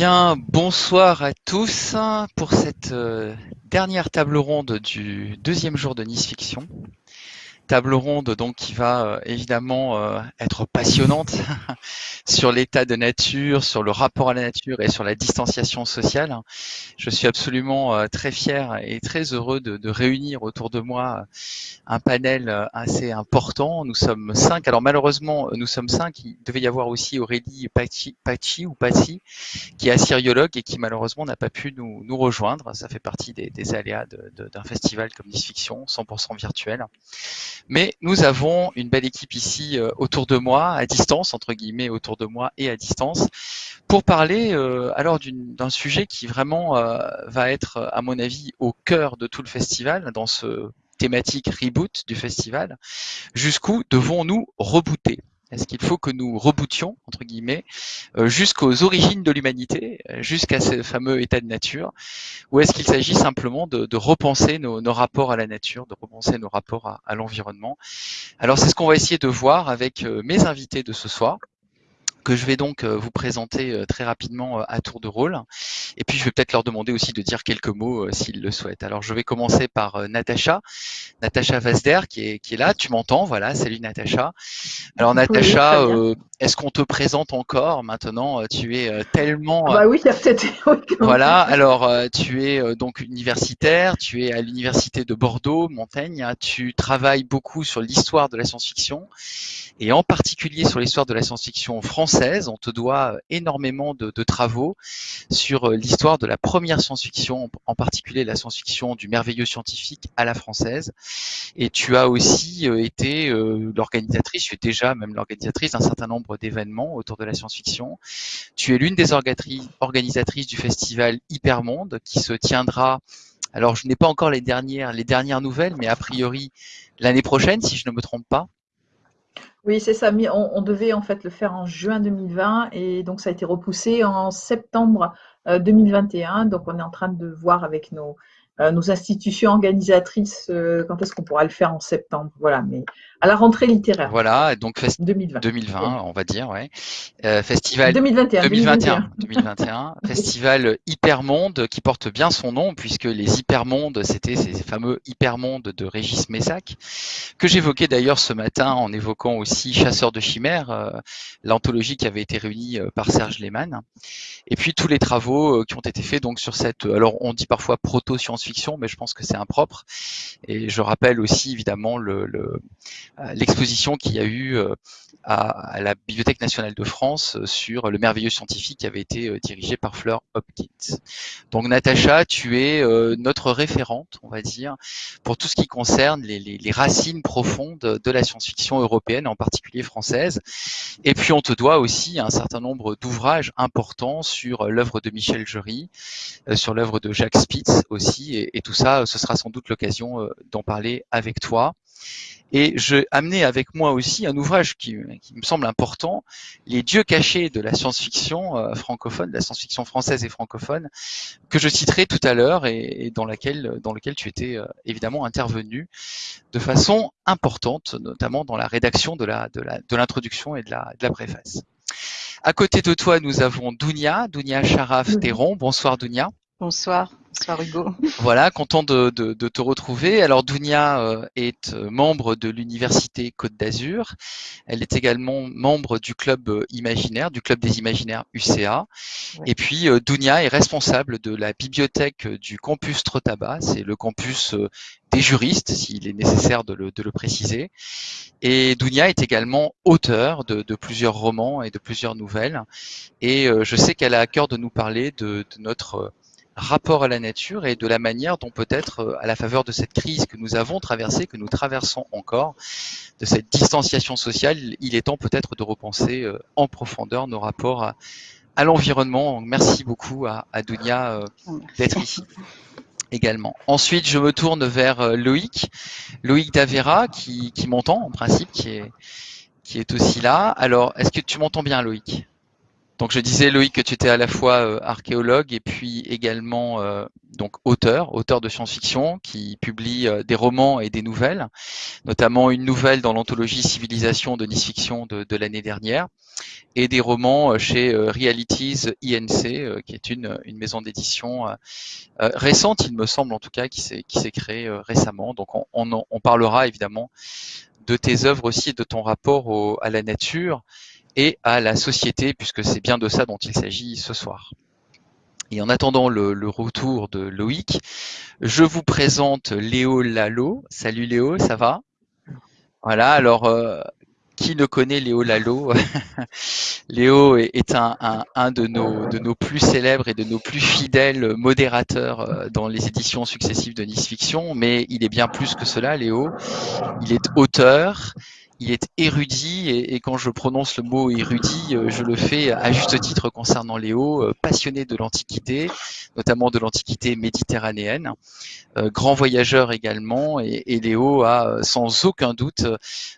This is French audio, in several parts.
bien, bonsoir à tous pour cette euh, dernière table ronde du deuxième jour de Nice Fiction table ronde donc qui va euh, évidemment euh, être passionnante sur l'état de nature, sur le rapport à la nature et sur la distanciation sociale. Je suis absolument euh, très fier et très heureux de, de, réunir autour de moi un panel assez important. Nous sommes cinq. Alors malheureusement, nous sommes cinq. Il devait y avoir aussi Aurélie Pachi, Pachi ou Pachi, qui est assyriologue et qui malheureusement n'a pas pu nous, nous, rejoindre. Ça fait partie des, des aléas d'un festival comme Nice Fiction, 100% virtuel. Mais nous avons une belle équipe ici euh, autour de moi, à distance, entre guillemets, autour de moi et à distance, pour parler euh, alors d'un sujet qui vraiment euh, va être, à mon avis, au cœur de tout le festival, dans ce thématique reboot du festival. Jusqu'où devons-nous rebooter? Est-ce qu'il faut que nous rebootions, entre guillemets, euh, jusqu'aux origines de l'humanité, euh, jusqu'à ce fameux état de nature, ou est-ce qu'il s'agit simplement de, repenser nos, rapports à la nature, de repenser nos rapports à, à l'environnement? Alors c'est ce qu'on va essayer de voir avec euh, mes invités de ce soir que je vais donc vous présenter très rapidement à tour de rôle. Et puis je vais peut-être leur demander aussi de dire quelques mots s'ils le souhaitent. Alors je vais commencer par Natacha, Natacha Vasder qui est, qui est là. Tu m'entends? Voilà, salut Natacha. Alors Natacha, euh, est-ce qu'on te présente encore? Maintenant Tu es euh, tellement. Ah bah oui, peut-être. voilà. Alors tu es donc universitaire. Tu es à l'université de Bordeaux, Montaigne. Tu travailles beaucoup sur l'histoire de la science-fiction et en particulier sur l'histoire de la science-fiction française. On te doit énormément de, de travaux sur l'histoire de la première science-fiction, en particulier la science-fiction du merveilleux scientifique à la française. Et tu as aussi été l'organisatrice, tu es déjà même l'organisatrice d'un certain nombre d'événements autour de la science-fiction. Tu es l'une des organisatrices du festival Hypermonde qui se tiendra alors, je n'ai pas encore les dernières, les dernières nouvelles, mais a priori l'année prochaine, si je ne me trompe pas. Oui, c'est ça. On, on, devait en fait le faire en juin 2020 et donc ça a été repoussé en septembre 2021. Donc, on est en train de voir avec nos, nos institutions organisatrices quand est-ce qu'on pourra le faire en septembre. Voilà, mais à la rentrée littéraire. Voilà, donc 2020. 2020, on va dire, ouais. Euh, festival 2021. 2021. 2021. festival Hypermonde qui porte bien son nom puisque les Hypermondes, c'était ces fameux Hypermondes de Régis Messac que j'évoquais d'ailleurs ce matin en évoquant aussi Chasseurs de chimères, euh, l'anthologie qui avait été réunie euh, par Serge Lehmann. Et puis tous les travaux euh, qui ont été faits donc sur cette, alors on dit parfois proto science-fiction, mais je pense que c'est impropre. Et je rappelle aussi évidemment le, le l'exposition qu'il y a eu euh, à, la Bibliothèque nationale de France euh, sur le merveilleux scientifique qui avait été euh, dirigé par Fleur Hopkins. Donc Natacha, tu es notre référente, on va dire, pour tout ce qui concerne les, les, les racines profondes de la science-fiction européenne, en particulier française. Et puis on te doit aussi un certain nombre d'ouvrages importants sur l'œuvre de Michel Jury, sur l'œuvre de Jacques Spitz aussi, et, et, tout ça, ce sera sans doute l'occasion d'en parler avec toi. Et j'ai amené avec moi aussi un ouvrage qui, me semble important, Les dieux cachés de la science-fiction euh, francophone, de la science-fiction française et francophone, que je citerai tout à l'heure et, dans, laquelle, lequel tu étais euh, évidemment intervenu de façon importante, notamment dans la rédaction de l'introduction et de la, préface. À côté de toi, nous avons Dounia, Dounia Charaf-Théron. Bonsoir Dounia. Bonsoir. Bonsoir Hugo. Voilà, content de, de, de te retrouver. Alors Dounia euh, est euh, membre de l'Université Côte d'Azur. Elle est également membre du club euh, imaginaire, du club des imaginaires UCA. Et puis Dounia est responsable de la bibliothèque du campus Trotaba. C'est le campus des juristes, s'il est nécessaire de le, de le, préciser. Et Dounia est également auteur de, de, plusieurs romans et de plusieurs nouvelles. Et je sais qu'elle a à cœur de nous parler de, de notre rapport à la nature et de la manière dont peut-être, euh, à la faveur de cette crise que nous avons traversée, que nous traversons encore, de cette distanciation sociale, il est temps peut-être de repenser euh, en profondeur nos rapports à, à l'environnement. Merci beaucoup à, à Dounia euh, d'être ici également. Ensuite, je me tourne vers Loïc, Loïc Davera, qui, qui m'entend en principe, qui est, qui est aussi là. Alors, est-ce que tu m'entends bien, Loïc? Donc je disais Loïc que tu étais à la fois euh, archéologue et puis également euh, donc auteur, auteur de science-fiction qui publie euh, des romans et des nouvelles, notamment une nouvelle dans l'anthologie Civilisation de Nice Fiction de, de l'année dernière et des romans chez Realities INC qui est une, une maison d'édition récente, il me semble en tout cas, qui s'est qui s'est créée récemment. Donc on, on, on, parlera évidemment de tes œuvres aussi et de ton rapport au, à la nature et à la société, puisque c'est bien de ça dont il s'agit ce soir. Et en attendant le, retour de Loïc, je vous présente Léo Lalo. Salut Léo, ça va? Voilà, alors euh, qui ne connaît Léo Lalo? Léo est, un, de, nos, de nos plus célèbres et de nos plus fidèles modérateurs euh, dans les éditions successives de Nice Fiction, mais il est bien plus que cela, Léo. Il est auteur, il est érudit et, quand je prononce le mot érudit, euh, je le fais à juste titre concernant Léo, euh, passionné de l'Antiquité, notamment de l'Antiquité méditerranéenne, euh, grand voyageur également, et, Léo a sans aucun doute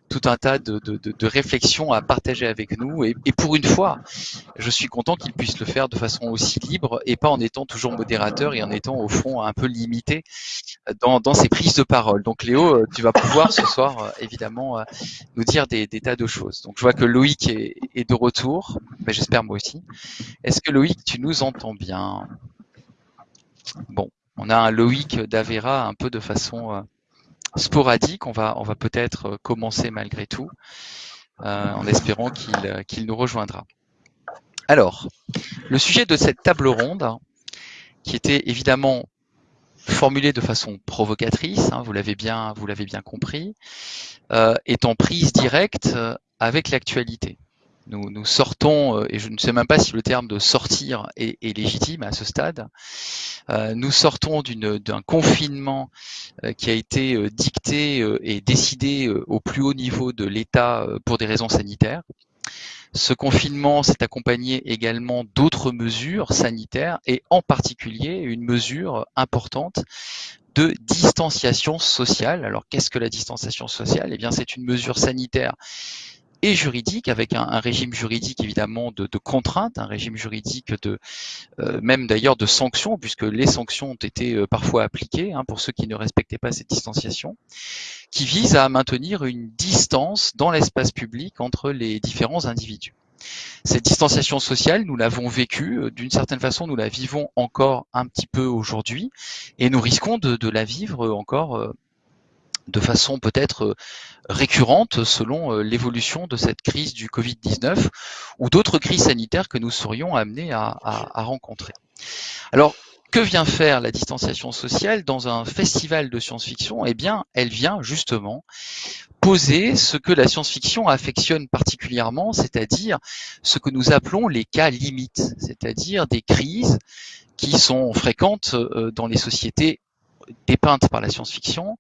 tout un tas de, réflexions à partager avec nous. Et pour une fois, je suis content qu'il puisse le faire de façon aussi libre et pas en étant toujours modérateur et en étant au fond un peu limité dans, dans ses prises de parole. Donc Léo, tu vas pouvoir ce soir évidemment nous dire des, tas de choses. Donc je vois que Loïc est, est de retour, ben, j'espère moi aussi. Est-ce que Loïc, tu nous entends bien? Bon, on a un Loïc d'Avera un peu de façon euh, sporadique. On va, on va peut-être commencer malgré tout, euh, en espérant qu'il nous rejoindra. Alors, le sujet de cette table ronde, qui était évidemment formulé de façon provocatrice, hein, vous l'avez bien, bien compris, euh, est en prise directe euh, avec l'actualité. Nous, sortons, euh, et je ne sais même pas si le terme de sortir est, légitime à ce stade, nous sortons d'un confinement qui a été dicté et décidé au plus haut niveau de l'État pour des raisons sanitaires. Ce confinement s'est accompagné également d'autres mesures sanitaires et en particulier une mesure importante de distanciation sociale. Alors qu'est-ce que la distanciation sociale? Eh bien c'est une mesure sanitaire et juridique, avec un, un régime juridique évidemment de, de, contraintes, un régime juridique de euh, même d'ailleurs de sanctions, puisque les sanctions ont été euh, parfois appliquées hein, pour ceux qui ne respectaient pas cette distanciation, qui vise à maintenir une distance dans l'espace public entre les différents individus. Cette distanciation sociale, nous l'avons vécue, euh, d'une certaine façon, nous la vivons encore un petit peu aujourd'hui, et nous risquons de, de la vivre encore de façon peut-être euh, récurrente selon euh, l'évolution de cette crise du Covid-19 ou d'autres crises sanitaires que nous serions amenés à, rencontrer. Alors, que vient faire la distanciation sociale dans un festival de science-fiction? Eh bien, elle vient justement poser ce que la science-fiction affectionne particulièrement, c'est-à-dire ce que nous appelons les cas limites, c'est-à-dire des crises qui sont fréquentes euh, dans les sociétés dépeinte par la science-fiction,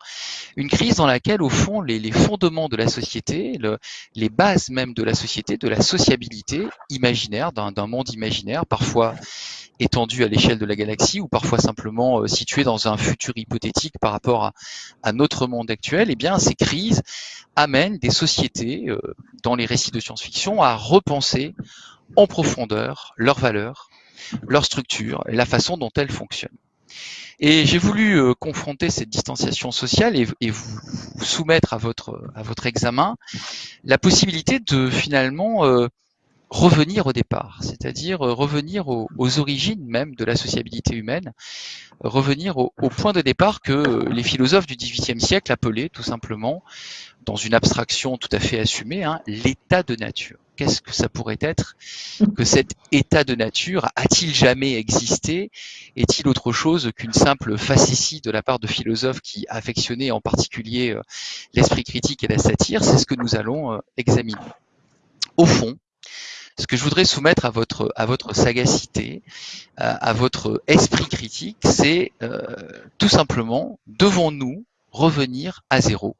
une crise dans laquelle, au fond, les, fondements de la société, le, les bases même de la société, de la sociabilité imaginaire, d'un monde imaginaire, parfois étendu à l'échelle de la galaxie ou parfois simplement euh, situé dans un futur hypothétique par rapport à, à notre monde actuel, eh bien, ces crises amènent des sociétés, euh, dans les récits de science-fiction, à repenser en profondeur leurs valeurs, leur structure, la façon dont elles fonctionnent. Et j'ai voulu euh, confronter cette distanciation sociale et, vous, soumettre à votre, à votre examen la possibilité de finalement euh, revenir au départ, c'est-à-dire euh, revenir aux, aux, origines même de la sociabilité humaine, revenir au, au, point de départ que les philosophes du XVIIIe siècle appelaient tout simplement, dans une abstraction tout à fait assumée, hein, l'état de nature. Qu'est-ce que ça pourrait être que cet état de nature A-t-il jamais existé? Est-il autre chose qu'une simple facétie de la part de philosophes qui affectionnaient en particulier euh, l'esprit critique et la satire? C'est ce que nous allons euh, examiner. Au fond, ce que je voudrais soumettre à votre, à votre sagacité, à votre esprit critique, c'est euh, tout simplement, devons-nous revenir à zéro?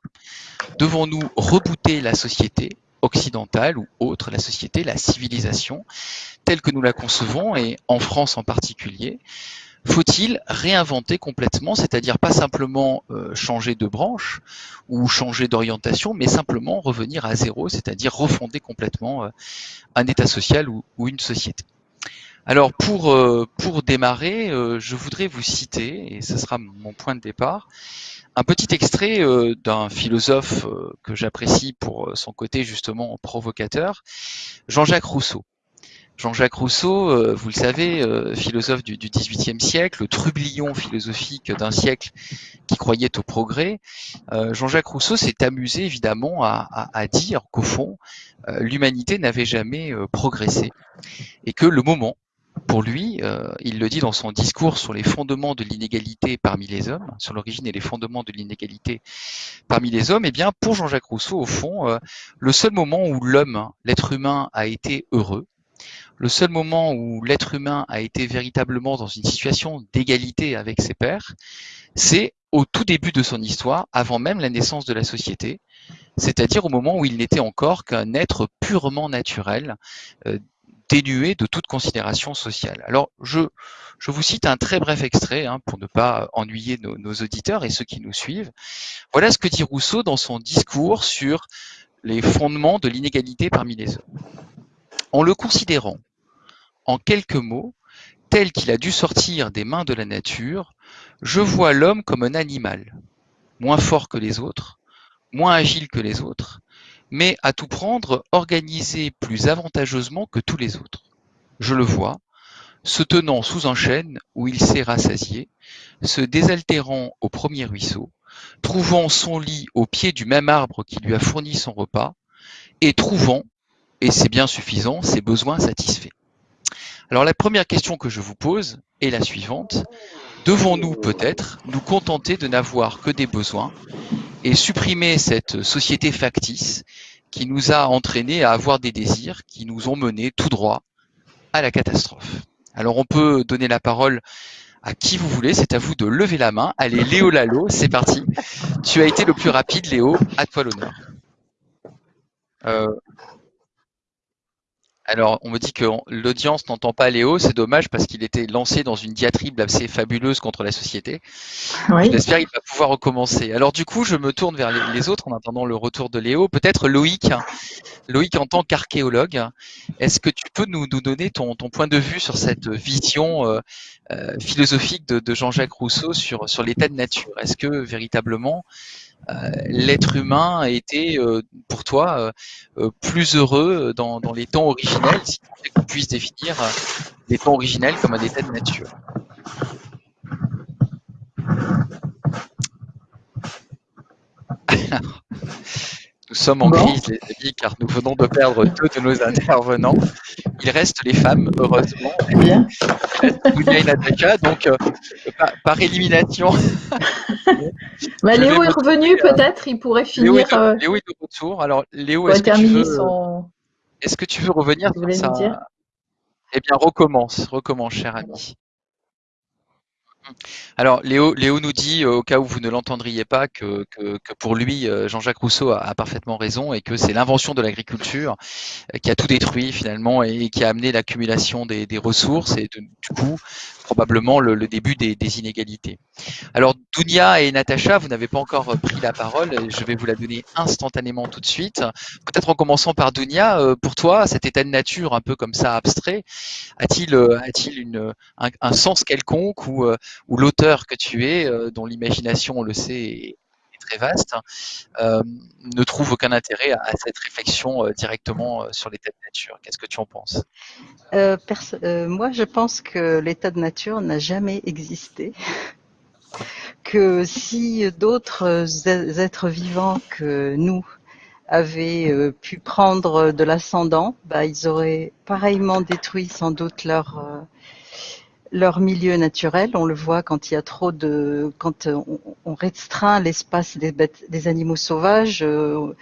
Devons-nous rebooter la société occidentale ou autre, la société, la civilisation, telle que nous la concevons, et en France en particulier, faut-il réinventer complètement, c'est-à-dire pas simplement euh, changer de branche ou changer d'orientation, mais simplement revenir à zéro, c'est-à-dire refonder complètement euh, un état social ou, une société? Alors pour, euh, pour démarrer, euh, je voudrais vous citer, et ce sera mon point de départ, un petit extrait euh, d'un philosophe que j'apprécie pour son côté justement provocateur, Jean-Jacques Rousseau. Jean-Jacques Rousseau, vous le savez, philosophe du XVIIIe siècle, trublion philosophique d'un siècle qui croyait au progrès, Jean-Jacques Rousseau s'est amusé évidemment à dire qu'au fond, l'humanité n'avait jamais progressé et que le moment pour lui, euh, il le dit dans son discours sur les fondements de l'inégalité parmi les hommes, sur l'origine et les fondements de l'inégalité parmi les hommes, et eh bien pour Jean-Jacques Rousseau, au fond, euh, le seul moment où l'homme, l'être humain, a été heureux, le seul moment où l'être humain a été véritablement dans une situation d'égalité avec ses pairs, c'est au tout début de son histoire, avant même la naissance de la société, c'est-à-dire au moment où il n'était encore qu'un être purement naturel, euh, dénué de toute considération sociale. Alors, je, je vous cite un très bref extrait hein, pour ne pas ennuyer nos, nos, auditeurs et ceux qui nous suivent. Voilà ce que dit Rousseau dans son discours sur les fondements de l'inégalité parmi les hommes. En le considérant, en quelques mots, tel qu'il a dû sortir des mains de la nature, je vois l'homme comme un animal, moins fort que les autres, moins agile que les autres, mais à tout prendre organisé plus avantageusement que tous les autres. Je le vois, se tenant sous un chêne où il s'est rassasié, se désaltérant au premier ruisseau, trouvant son lit au pied du même arbre qui lui a fourni son repas, et trouvant, et c'est bien suffisant, ses besoins satisfaits. Alors la première question que je vous pose est la suivante. Devons-nous peut-être nous contenter de n'avoir que des besoins et supprimer cette société factice qui nous a entraînés à avoir des désirs qui nous ont menés tout droit à la catastrophe. Alors on peut donner la parole à qui vous voulez, c'est à vous de lever la main. Allez, Léo Lalo, c'est parti. Tu as été le plus rapide, Léo, à toi l'honneur. Euh, alors, on me dit que l'audience n'entend pas Léo, c'est dommage parce qu'il était lancé dans une diatribe assez fabuleuse contre la société. J'espère qu'il va pouvoir recommencer. Alors du coup, je me tourne vers les autres en attendant le retour de Léo. Peut-être Loïc, Loïc en tant qu'archéologue, est-ce que tu peux nous, donner ton, point de vue sur cette vision euh, euh, philosophique de, Jean-Jacques Rousseau sur, sur l'état de nature? Est-ce que véritablement l'être humain a été euh, pour toi euh, plus heureux dans, les temps originels, si on puisse définir les temps originels comme un état de nature. Nous sommes en crise, les amis, car nous venons de perdre deux de nos intervenants. Il reste les femmes, heureusement. Bien. donc euh, par, élimination. Bah, Léo est revenu, euh, peut-être, il pourrait finir. Euh, Léo est, de retour. Alors, Léo, est-ce que, tu veux... est-ce que tu veux revenir ça Eh bien, recommence, recommence, cher ami. Alors Léo, Léo nous dit, euh, au cas où vous ne l'entendriez pas, que, pour lui, Jean-Jacques Rousseau a, parfaitement raison et que c'est l'invention de l'agriculture qui a tout détruit finalement et, qui a amené l'accumulation des, ressources et du coup probablement le, début des, inégalités. Alors Dounia et Natacha, vous n'avez pas encore pris la parole, je vais vous la donner instantanément tout de suite. Peut-être en commençant par Dounia, pour toi, cet état de nature un peu comme ça abstrait, a-t-il a-t-il un, un, sens quelconque ou où l'auteur que tu es, euh, dont l'imagination, on le sait, très vaste, euh, ne trouve aucun intérêt à, cette réflexion euh, directement sur l'état de nature. Qu'est-ce que tu en penses? Moi, je pense que l'état de nature n'a jamais existé. que si d'autres êtres vivants que nous avaient pu prendre de l'ascendant, bah, ils auraient pareillement détruit sans doute leur leur milieu naturel. On le voit quand il y a trop de, quand on, restreint l'espace des, des animaux sauvages, euh,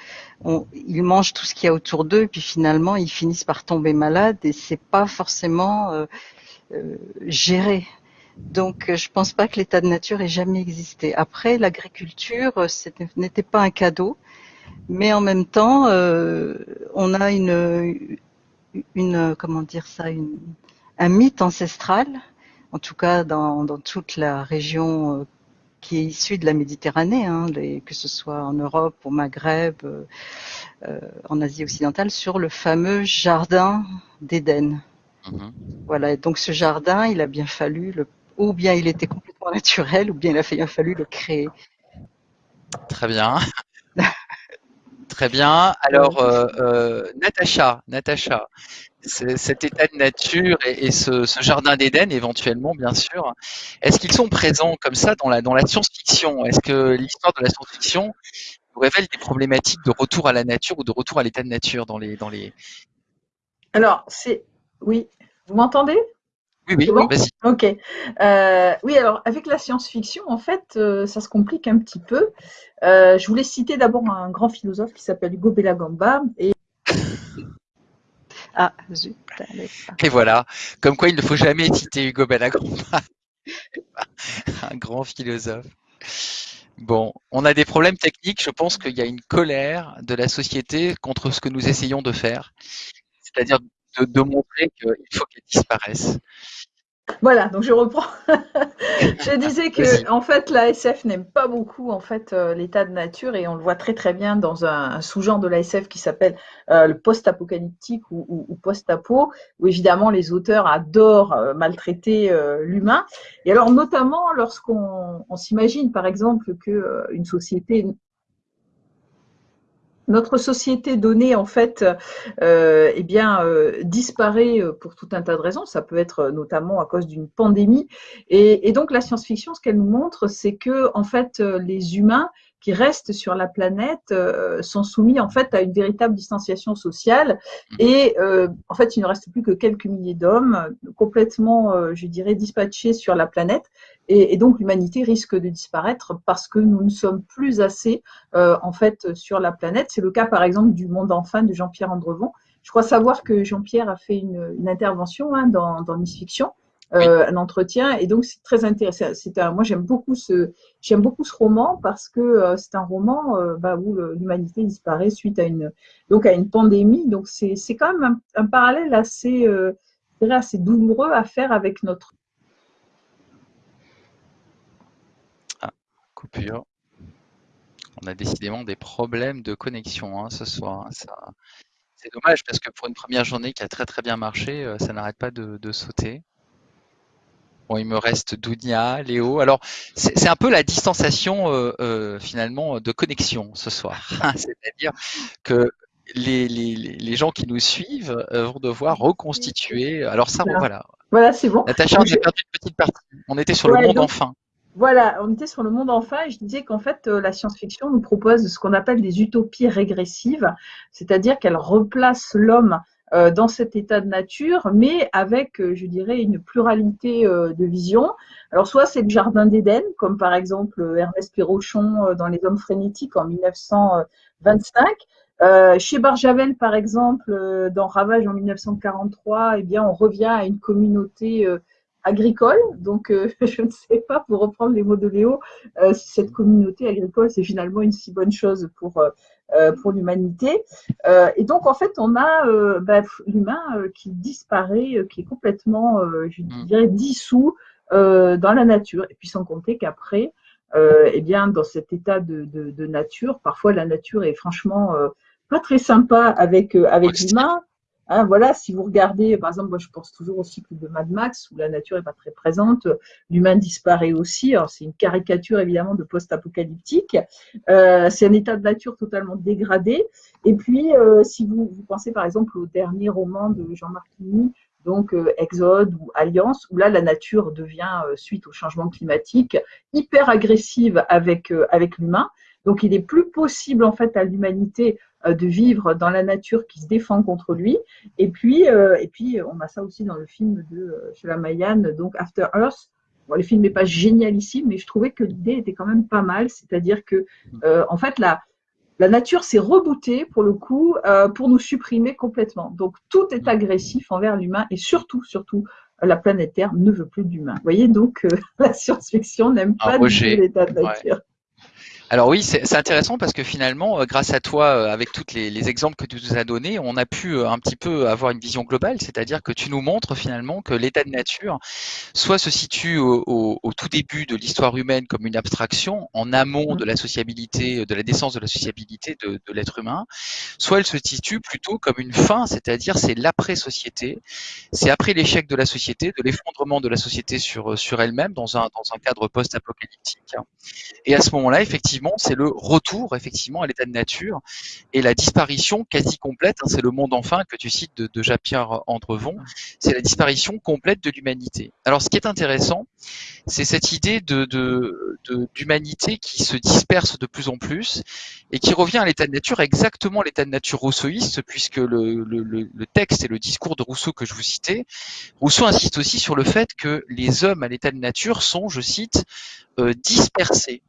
ils mangent tout ce qu'il y a autour d'eux, puis finalement ils finissent par tomber malades et c'est pas forcément euh, euh, géré. Donc je pense pas que l'état de nature ait jamais existé. Après l'agriculture, n'était pas un cadeau, mais en même temps, on a une, une comment dire ça, une, un mythe ancestral en tout cas dans, toute la région euh, qui est issue de la Méditerranée, hein, que ce soit en Europe, au Maghreb, euh, en Asie occidentale, sur le fameux jardin d'Éden. Mhm. Voilà, donc ce jardin, il a bien fallu le, ou bien il était complètement naturel, ou bien il a bien fallu le créer. Très bien. Très bien. Alors, euh, euh, Natacha, Natacha, cet état de nature et, ce, jardin d'Éden, éventuellement, bien sûr, est-ce qu'ils sont présents comme ça dans la, dans la science-fiction? Est-ce que l'histoire de la science-fiction nous révèle des problématiques de retour à la nature ou de retour à l'état de nature dans les, dans les... Alors, c'est... Oui, vous m'entendez? Oui, oui, vas-y. Ok. Euh, oui, alors avec la science-fiction, en fait, euh, ça se complique un petit peu. Euh, je voulais citer d'abord un grand philosophe qui s'appelle Hugo Bellagamba et ah, zut. Et voilà, comme quoi il ne faut jamais citer Hugo Bellagamba, un grand philosophe. Bon, on a des problèmes techniques. Je pense qu'il y a une colère de la société contre ce que nous essayons de faire, c'est-à-dire de montrer qu'il faut qu'elle disparaisse. Voilà, donc je reprends. je disais que en fait la SF n'aime pas beaucoup en fait euh, l'état de nature et on le voit très très bien dans un, sous-genre de la SF qui s'appelle euh, le post-apocalyptique ou, post-apo, où évidemment les auteurs adorent euh, maltraiter l'humain. Et alors notamment lorsqu'on s'imagine par exemple que une société notre société donnée en fait euh, eh bien euh, disparaît euh, pour tout un tas de raisons. Ça peut être notamment à cause d'une pandémie. Et, donc la science-fiction, ce qu'elle nous montre, c'est que en fait les humains qui restent sur la planète sont soumis en fait à une véritable distanciation sociale mmh. et en fait il ne reste plus que quelques milliers d'hommes complètement je dirais dispatchés sur la planète et, donc l'humanité risque de disparaître parce que nous ne sommes plus assez euh, en fait sur la planète. C'est le cas par exemple du monde enfin de Jean-Pierre Andrevon. Je crois savoir que Jean-Pierre a fait une, intervention hein, dans, dans Miss Fiction. Euh, un entretien et donc c'est très intéressant. C'est un, moi j'aime beaucoup ce j'aime beaucoup ce roman parce que euh, c'est un roman bah, où l'humanité disparaît suite à une donc à une pandémie. Donc c'est c'est quand même un, un parallèle assez assez douloureux à faire avec notre coupure. On a décidément des problèmes de connexion hein, ce soir. Hein, c'est dommage parce que pour une première journée qui a très très bien marché, euh, ça n'arrête pas de, sauter. Bon, il me reste Dounia, Léo. Alors, c'est un peu la distanciation euh, euh, finalement de connexion ce soir. C'est-à-dire que les, gens qui nous suivent vont devoir reconstituer. Alors ça, voilà. Voilà, c'est bon. Natacha, on a perdu une petite partie. On était sur le monde enfin. Voilà, on était sur le monde enfin et je disais qu'en fait, euh, la science-fiction nous propose ce qu'on appelle des utopies régressives, c'est-à-dire qu'elle replace l'homme euh, dans cet état de nature, mais avec, euh, je dirais, une pluralité de visions. Alors, soit c'est le Jardin d'Éden, comme par exemple Ernest Pirochon dans Les Hommes frénétiques en 1925. chez Barjavel, par exemple, dans Ravage en 1943, eh bien, on revient à une communauté agricole. Donc, euh, je ne sais pas, pour reprendre les mots de Léo, euh, si cette communauté agricole, c'est finalement une si bonne chose pour, euh, pour l'humanité. et donc, en fait, on a bah, l'humain qui disparaît, qui est complètement, je mm. dirais, dissous dans la nature. Et puis, sans compter qu'après, eh bien, dans cet état de, de, nature, parfois la nature est franchement pas très sympa avec, avec l'humain. Hein, voilà, si vous regardez, par exemple, moi je pense toujours au cycle de Mad Max où la nature n'est pas très présente, l'humain disparaît aussi. Alors c'est une caricature évidemment de post-apocalyptique. Euh, c'est un état de nature totalement dégradé. Et puis, euh, si vous, pensez par exemple au dernier roman de Jean-Marc donc euh, Exode ou Alliance, où là la nature devient, suite au changement climatique, hyper agressive avec, avec l'humain. Donc il est plus possible en fait à l'humanité de vivre dans la nature qui se défend contre lui. Et puis, euh, et puis on a ça aussi dans le film de euh, Shalamayan, donc After Earth. Bon, le film n'est pas génialissime, mais je trouvais que l'idée était quand même pas mal. C'est-à-dire que, en fait, la, la nature s'est rebootée pour le coup pour nous supprimer complètement. Donc tout est agressif envers l'humain et surtout, surtout, la planète Terre ne veut plus d'humains. Vous voyez, donc la science-fiction n'aime pas du tout l'état de nature. Alors oui, c'est intéressant parce que finalement, euh, grâce à toi, euh, avec tous les, les, exemples que tu nous as donnés, on a pu euh, un petit peu avoir une vision globale, c'est-à-dire que tu nous montres finalement que l'état de nature soit se situe au, au, au tout début de l'histoire humaine comme une abstraction, en amont de la sociabilité, de la naissance de la sociabilité de, de l'être humain, soit elle se situe plutôt comme une fin, c'est-à-dire c'est l'après-société, c'est après l'échec de la société, de l'effondrement de la société sur, sur elle-même dans un, dans un cadre post-apocalyptique. Et à ce moment-là, effectivement, c'est le retour effectivement à l'état de nature et la disparition quasi complète. Hein, c'est le monde enfin que tu cites de, de Jean-Pierre Andrevon. C'est la disparition complète de l'humanité. Alors, ce qui est intéressant, c'est cette idée de, d'humanité qui se disperse de plus en plus et qui revient à l'état de nature, exactement l'état de nature rousseauiste, puisque le, le, le, texte et le discours de Rousseau que je vous citais, Rousseau insiste aussi sur le fait que les hommes à l'état de nature sont, je cite, euh, dispersés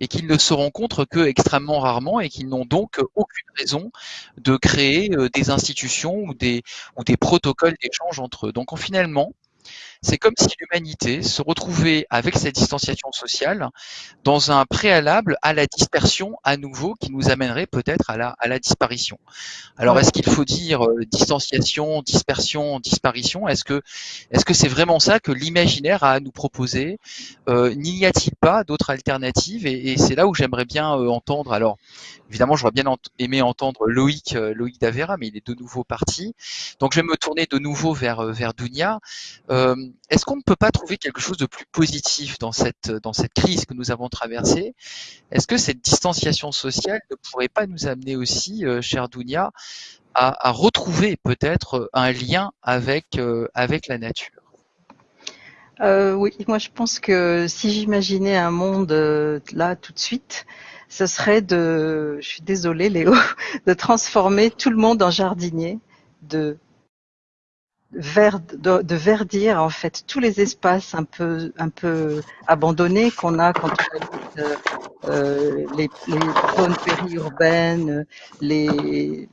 et qu'ils ne se rencontrent que extrêmement rarement et qu'ils n'ont donc aucune raison de créer euh, des institutions ou des, ou des protocoles d'échange entre eux. Donc finalement, c'est comme si l'humanité se retrouvait avec cette distanciation sociale dans un préalable à la dispersion à nouveau qui nous amènerait peut-être à la, à la disparition. Alors est-ce qu'il faut dire euh, distanciation, dispersion, disparition? Est-ce que est-ce que c'est vraiment ça que l'imaginaire a à nous proposer? Euh, N'y a-t-il pas d'autres alternatives? Et, et c'est là où j'aimerais bien euh, entendre. Alors évidemment, j'aurais bien aimé entendre Loïc euh, Loïc Davera, mais il est de nouveau parti. Donc je vais me tourner de nouveau vers vers Dunia. Euh, est-ce qu'on ne peut pas trouver quelque chose de plus positif dans cette, crise que nous avons traversée? Est-ce que cette distanciation sociale ne pourrait pas nous amener aussi, euh, cher Dounia, à, retrouver peut-être un lien avec, euh, la nature? Euh, Oui, moi je pense que si j'imaginais un monde euh, là tout de suite, ce serait de, je suis désolée Léo, de transformer tout le monde en jardinier, de de, de, verdir en fait tous les espaces un peu un peu abandonnés qu'on a quand on habite euh, les, les, zones périurbaines, les,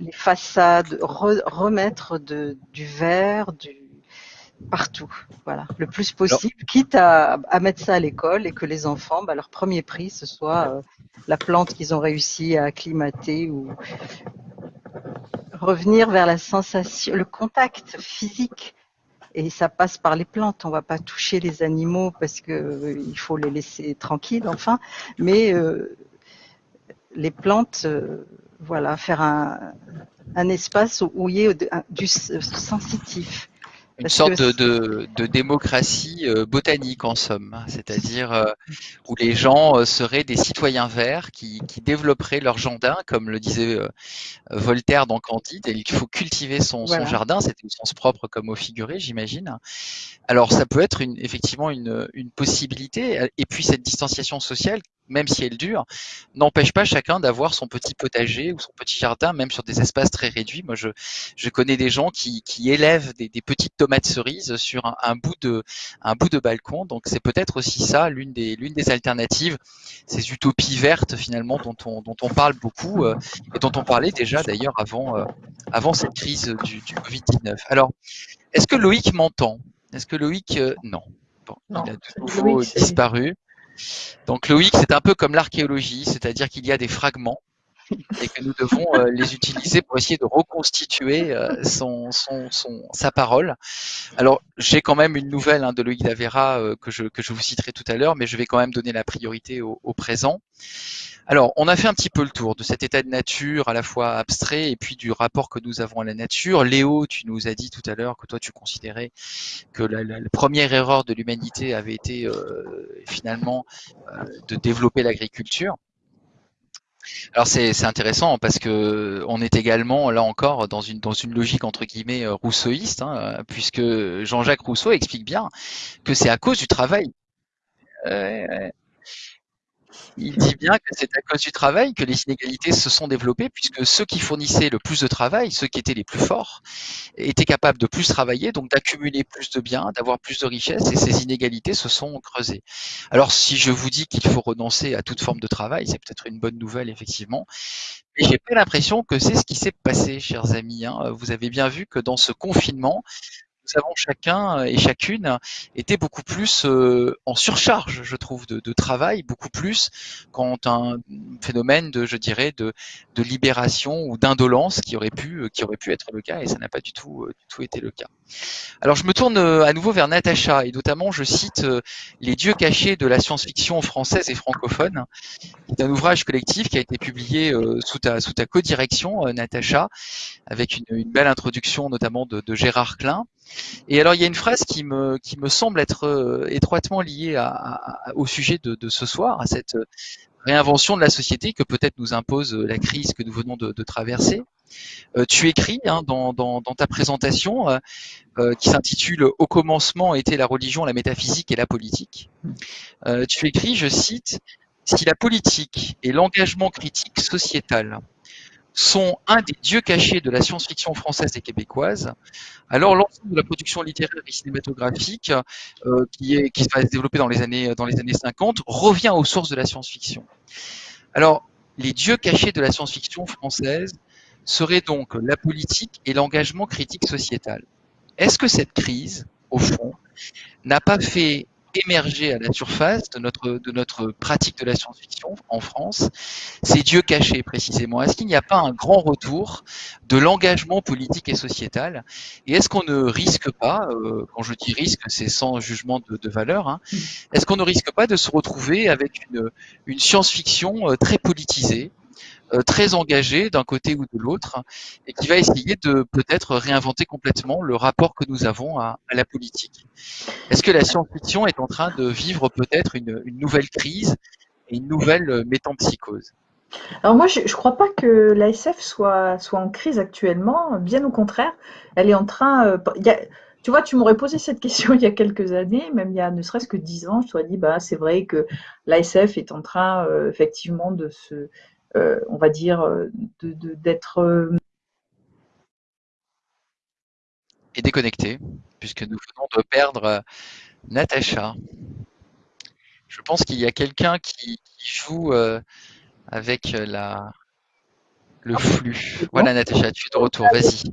les façades, re, remettre de, du vert, du partout, voilà, le plus possible, Alors, quitte à, à, mettre ça à l'école et que les enfants, bah, leur premier prix, ce soit euh, la plante qu'ils ont réussi à acclimater ou, revenir vers la sensation, le contact physique. Et ça passe par les plantes. On va pas toucher les animaux parce que euh, faut les laisser tranquilles, enfin. Mais euh, les plantes, euh, voilà, faire un, un espace où il y ait du sensitif une sorte de, de, de, démocratie euh, botanique en somme, c'est-à-dire euh, où les gens euh, seraient des citoyens verts qui, qui, développeraient leur jardin, comme le disait Voltaire dans Candide, et il faut cultiver son, voilà. son jardin, c'était au sens propre comme au figuré, j'imagine. Alors ça peut être une, effectivement une, une possibilité, et puis cette distanciation sociale même si elle dure, n'empêche pas chacun d'avoir son petit potager ou son petit jardin, même sur des espaces très réduits. Moi, je, je connais des gens qui, qui élèvent des, des, petites tomates cerises sur un, un, bout de, un bout de balcon. Donc, c'est peut-être aussi ça l'une des, l'une des alternatives, ces utopies vertes finalement dont on, dont on parle beaucoup euh, et dont on parlait déjà d'ailleurs avant, euh, avant cette crise du, du Covid-19. Alors, est-ce que Loïc m'entend? Est-ce que Loïc, euh, non. Bon, non, il a de nouveau disparu. Donc Loïc, c'est un peu comme l'archéologie, c'est-à-dire qu'il y a des fragments et que nous devons euh, les utiliser pour essayer de reconstituer euh, son, son, son, sa parole. Alors, j'ai quand même une nouvelle hein, de Loïc Davera euh, que, je, que je vous citerai tout à l'heure, mais je vais quand même donner la priorité au, au, présent. Alors, on a fait un petit peu le tour de cet état de nature à la fois abstrait et puis du rapport que nous avons à la nature. Léo, tu nous as dit tout à l'heure que toi, tu considérais que la, la, la première erreur de l'humanité avait été euh, finalement euh, de développer l'agriculture. Alors c'est intéressant parce que on est également là encore dans une dans une logique entre guillemets euh, rousseauiste, hein, puisque Jean-Jacques Rousseau explique bien que c'est à cause du travail. Euh, il dit bien que c'est à cause du travail que les inégalités se sont développées, puisque ceux qui fournissaient le plus de travail, ceux qui étaient les plus forts, étaient capables de plus travailler, donc d'accumuler plus de biens, d'avoir plus de richesses, et ces inégalités se sont creusées. Alors si je vous dis qu'il faut renoncer à toute forme de travail, c'est peut-être une bonne nouvelle, effectivement, mais j'ai pas l'impression que c'est ce qui s'est passé, chers amis. Hein. Vous avez bien vu que dans ce confinement, nous avons chacun et chacune été beaucoup plus en surcharge, je trouve, de, travail, beaucoup plus quand un phénomène de, je dirais, de, libération ou d'indolence qui aurait pu, qui aurait pu être le cas, et ça n'a pas du tout, du tout été le cas. Alors je me tourne à nouveau vers Natacha, et notamment je cite Les dieux cachés de la science-fiction française et francophone, c'est un ouvrage collectif qui a été publié sous ta, sous ta co-direction, Natacha, avec une, belle introduction notamment de Gérard Klein. Et alors, il y a une phrase qui me, qui me semble être euh, étroitement liée à, à, au sujet de, de, ce soir, à cette réinvention de la société que peut-être nous impose la crise que nous venons de, de traverser. Euh, tu écris hein, dans, dans, dans, ta présentation euh, euh, qui s'intitule Au commencement était la religion, la métaphysique et la politique. Euh, tu écris, je cite, Si la politique et l'engagement critique sociétal sont un des dieux cachés de la science-fiction française et québécoise, alors l'ensemble de la production littéraire et cinématographique euh, qui, est, qui va se développer dans les années, dans les années 50 revient aux sources de la science-fiction. Alors, les dieux cachés de la science-fiction française seraient donc la politique et l'engagement critique sociétal. Est-ce que cette crise, au fond, n'a pas fait émerger à la surface de notre, de notre pratique de la science-fiction en France, ces dieux cachés précisément. Est-ce qu'il n'y a pas un grand retour de l'engagement politique et sociétal? Et est-ce qu'on ne risque pas, euh, quand je dis risque, c'est sans jugement de, de valeur, hein, est-ce qu'on ne risque pas de se retrouver avec une, une science-fiction euh, très politisée très engagé d'un côté ou de l'autre et qui va essayer de peut-être réinventer complètement le rapport que nous avons à, la politique. Est-ce que la science-fiction est en train de vivre peut-être une, nouvelle crise et une nouvelle euh, métampsychose alors moi, je ne crois pas que l'ASF soit, en crise actuellement, bien au contraire, elle est en train... Euh, tu vois, tu m'aurais posé cette question il y a quelques années, même il y a ne serait-ce que dix ans, je t'aurais dit, bah, c'est vrai que l'ASF est en train euh, effectivement de se, euh, on va dire, d'être... De, et déconnecté, puisque nous venons de perdre Natacha. Je pense qu'il y a quelqu'un qui, qui, joue euh, avec la, le flux. Voilà Natacha, tu es de retour, vas-y.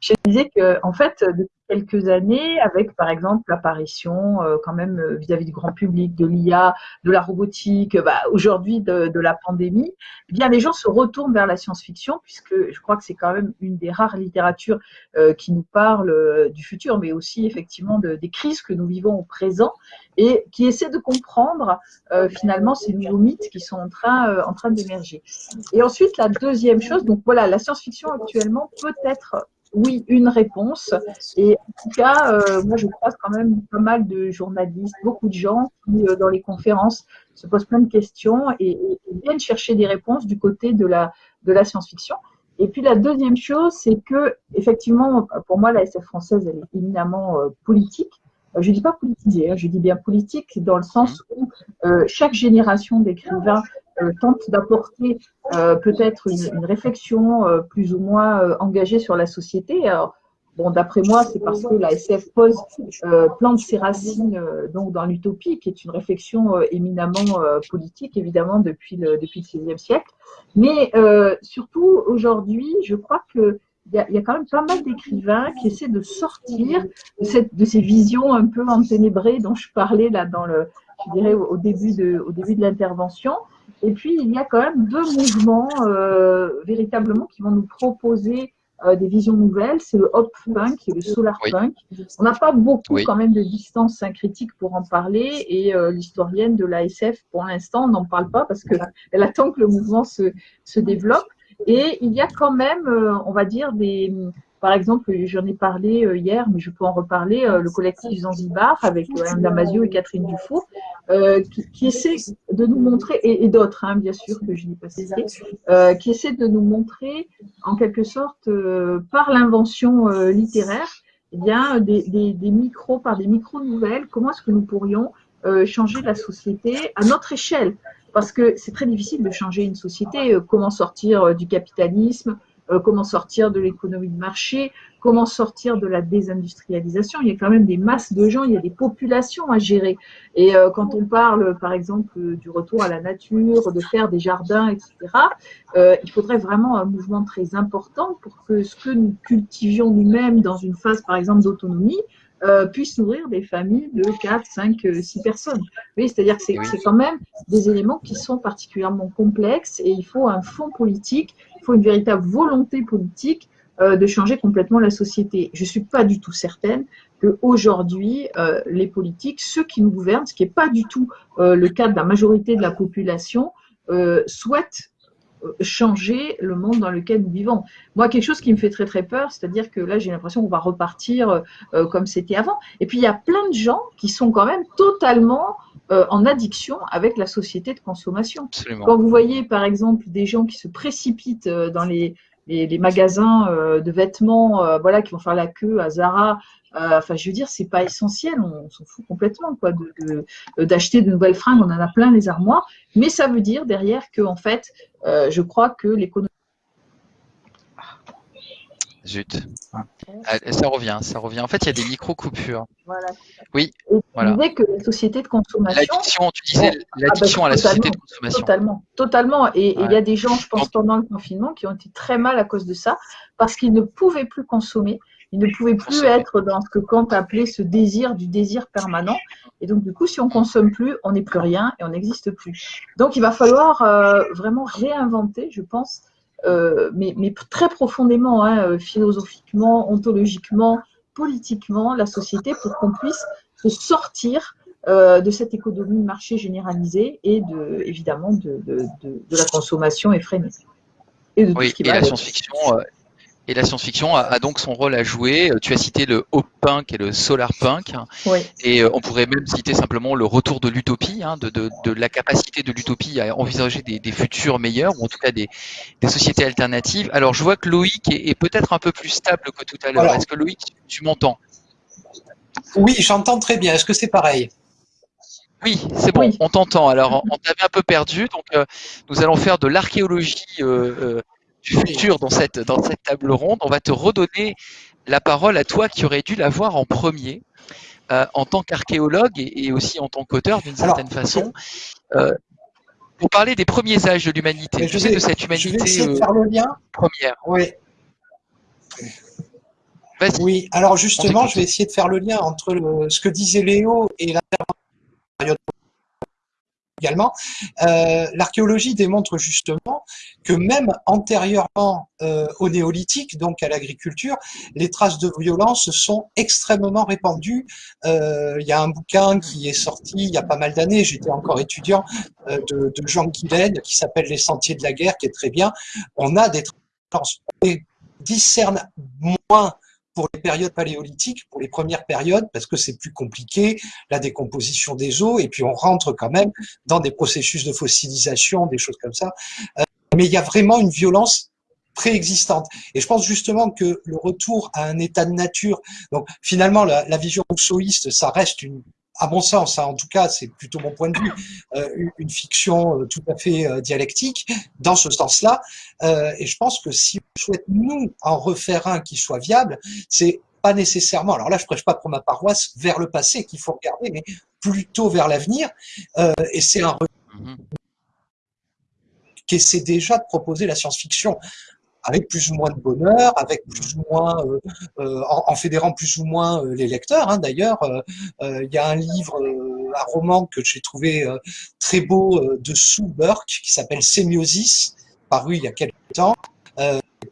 Je disais que en fait, depuis quelques années, avec par exemple l'apparition euh, quand même vis-à-vis -vis du grand public, de l'IA, de la robotique, bah, aujourd'hui de, la pandémie, eh bien les gens se retournent vers la science-fiction puisque je crois que c'est quand même une des rares littératures euh, qui nous parle euh, du futur, mais aussi effectivement de, des crises que nous vivons au présent et qui essaie de comprendre euh, finalement ces nouveaux mythes qui sont en train, euh, en train d'émerger. Et ensuite, la deuxième chose, donc voilà, la science-fiction actuellement peut être oui, une réponse. Et en tout cas, euh, moi, je croise quand même pas mal de journalistes, beaucoup de gens qui, euh, dans les conférences, se posent plein de questions et, viennent chercher des réponses du côté de la, science-fiction. Et puis la deuxième chose, c'est que, effectivement, pour moi, la SF française, elle est éminemment euh, politique. Je ne dis pas politisée, hein, je dis bien politique dans le sens où chaque génération d'écrivains tente d'apporter euh, peut-être une, réflexion euh, plus ou moins euh, engagée sur la société. Bon, d'après moi, c'est parce que la SF pose, euh, plante ses racines donc dans l'utopie, qui est une réflexion éminemment politique, évidemment, depuis le, XVIe siècle. Mais surtout, aujourd'hui, je crois que il y, a, quand même pas mal d'écrivains qui essaient de sortir de, ces visions un peu enténébrées dont je parlais là dans le, je dirais au début de l'intervention, et puis, il y a quand même deux mouvements euh, véritablement qui vont nous proposer euh, des visions nouvelles. C'est le hop punk et le solar oui. punk. On n'a pas beaucoup oui. quand même de distance syncritique pour en parler et euh, l'historienne de l'ASF, pour l'instant, n'en parle pas parce qu'elle attend que le mouvement se, se développe. Et il y a quand même, euh, on va dire, des, par exemple, j'en ai parlé euh, hier, mais je peux en reparler, euh, le collectif Zanzibar avec euh, Anne Damasio et Catherine Dufour, qui, qui, essaie de nous montrer, et, et d'autres, hein, bien sûr, que je n'ai pas cité, qui essaie de nous montrer, en quelque sorte, par l'invention littéraire, eh bien, des, des, des, micros, par des micro-nouvelles, comment est-ce que nous pourrions changer la société à notre échelle? Parce que c'est très difficile de changer une société. Comment sortir du capitalisme comment sortir de l'économie de marché, comment sortir de la désindustrialisation. Il y a quand même des masses de gens, il y a des populations à gérer. Et quand on parle, par exemple, du retour à la nature, de faire des jardins, etc., il faudrait vraiment un mouvement très important pour que ce que nous cultivions nous-mêmes dans une phase, par exemple, d'autonomie, euh, puissent nourrir des familles de 4, 5, 6 personnes. Oui, c'est-à-dire que c'est quand même des éléments qui sont particulièrement complexes et il faut un fond politique, il faut une véritable volonté politique euh, de changer complètement la société. Je ne suis pas du tout certaine qu'aujourd'hui, euh, les politiques, ceux qui nous gouvernent, ce qui n'est pas du tout euh, le cas de la majorité de la population, euh, souhaitent changer le monde dans lequel nous vivons. Moi, quelque chose qui me fait très très peur, c'est-à-dire que là, j'ai l'impression qu'on va repartir euh, comme c'était avant. Et puis, il y a plein de gens qui sont quand même totalement euh, en addiction avec la société de consommation. Quand vous voyez, par exemple, des gens qui se précipitent euh, dans les, les, magasins de vêtements, voilà, qui vont faire la queue à Zara. Enfin, je veux dire, c'est pas essentiel, on, s'en fout complètement, quoi, d'acheter de, nouvelles fringues, on en a plein les armoires, mais ça veut dire derrière que, en fait, euh, je crois que l'économie. Zut. Ah, ça revient, ça revient. En fait, il y a des micro-coupures. Voilà. Oui. Et tu voilà. disais que la société de consommation. L'addiction, tu disais l'addiction à la société de consommation. Totalement, totalement. Et il y a des gens, je pense, pendant le confinement, qui ont été très mal à cause de ça, parce qu'ils ne pouvaient plus consommer. Ils ne pouvaient plus être dans ce que Kant appelait ce désir du désir permanent. Et donc, du coup, si on consomme plus, on n'est plus rien et on n'existe plus. Donc, il va falloir euh, vraiment réinventer, je pense, euh, mais, mais, très profondément, hein, euh, philosophiquement, ontologiquement, politiquement, la société pour qu'on puisse se sortir euh, de cette économie de marché généralisée et de, évidemment de, de, de, de la consommation effrénée. Et, de tout ce qui et la science-fiction et la science-fiction a, donc son rôle à jouer. Euh, tu as cité le hop punk et le solar punk. Et euh, on pourrait même citer simplement le retour de l'utopie, hein, de, la capacité de l'utopie à envisager des, futurs meilleurs, ou en tout cas des, sociétés alternatives. Alors je vois que Loïc est, peut-être un peu plus stable que tout à l'heure. Est-ce que Loïc, tu m'entends? Oui, j'entends très bien. Est-ce que c'est pareil? Oui, c'est bon, on t'entend. Alors, on t'avait un peu perdu, donc euh, nous allons faire de l'archéologie du futur dans cette, dans cette table ronde. On va te redonner la parole à toi qui aurais dû la voir en premier euh, en tant qu'archéologue et, aussi en tant qu'auteur d'une certaine façon. Euh, pour parler des premiers âges de l'humanité, je sais de cette humanité je vais faire le lien. Euh, première. Oui. Oui, alors justement, je vais essayer de faire le lien entre ce que disait Léo et la période également. Euh, l'archéologie démontre justement que même antérieurement euh, au néolithique, donc à l'agriculture, les traces de violence sont extrêmement répandues. Euh, il y a un bouquin qui est sorti il y a pas mal d'années, j'étais encore étudiant, de, Jean Guilaine, qui s'appelle Les Sentiers de la guerre, qui est très bien. On a des traces, on discerne moins pour les périodes paléolithiques, pour les premières périodes, parce que c'est plus compliqué, la décomposition des eaux, et puis on rentre quand même dans des processus de fossilisation, des choses comme ça. Euh, mais il y a vraiment une violence préexistante. Et je pense justement que le retour à un état de nature, donc finalement la, la vision rousseauiste, ça reste une à mon sens, hein, en tout cas, c'est plutôt mon point de vue, euh, une fiction euh, tout à fait euh, dialectique dans ce sens-là. et je pense que si on souhaite, nous, en refaire un qui soit viable, c'est pas nécessairement, alors là, je prêche pas pour ma paroisse, vers le passé qu'il faut regarder, mais plutôt vers l'avenir. et c'est un mmh qui essaie déjà de proposer la science-fiction avec plus ou moins de bonheur, avec plus ou moins, euh, euh, en, fédérant plus ou moins euh, les lecteurs. Hein, D'ailleurs, il y a un livre, un roman que j'ai trouvé très beau de Sue Burke qui s'appelle Sémiosis, paru il y a quelques temps,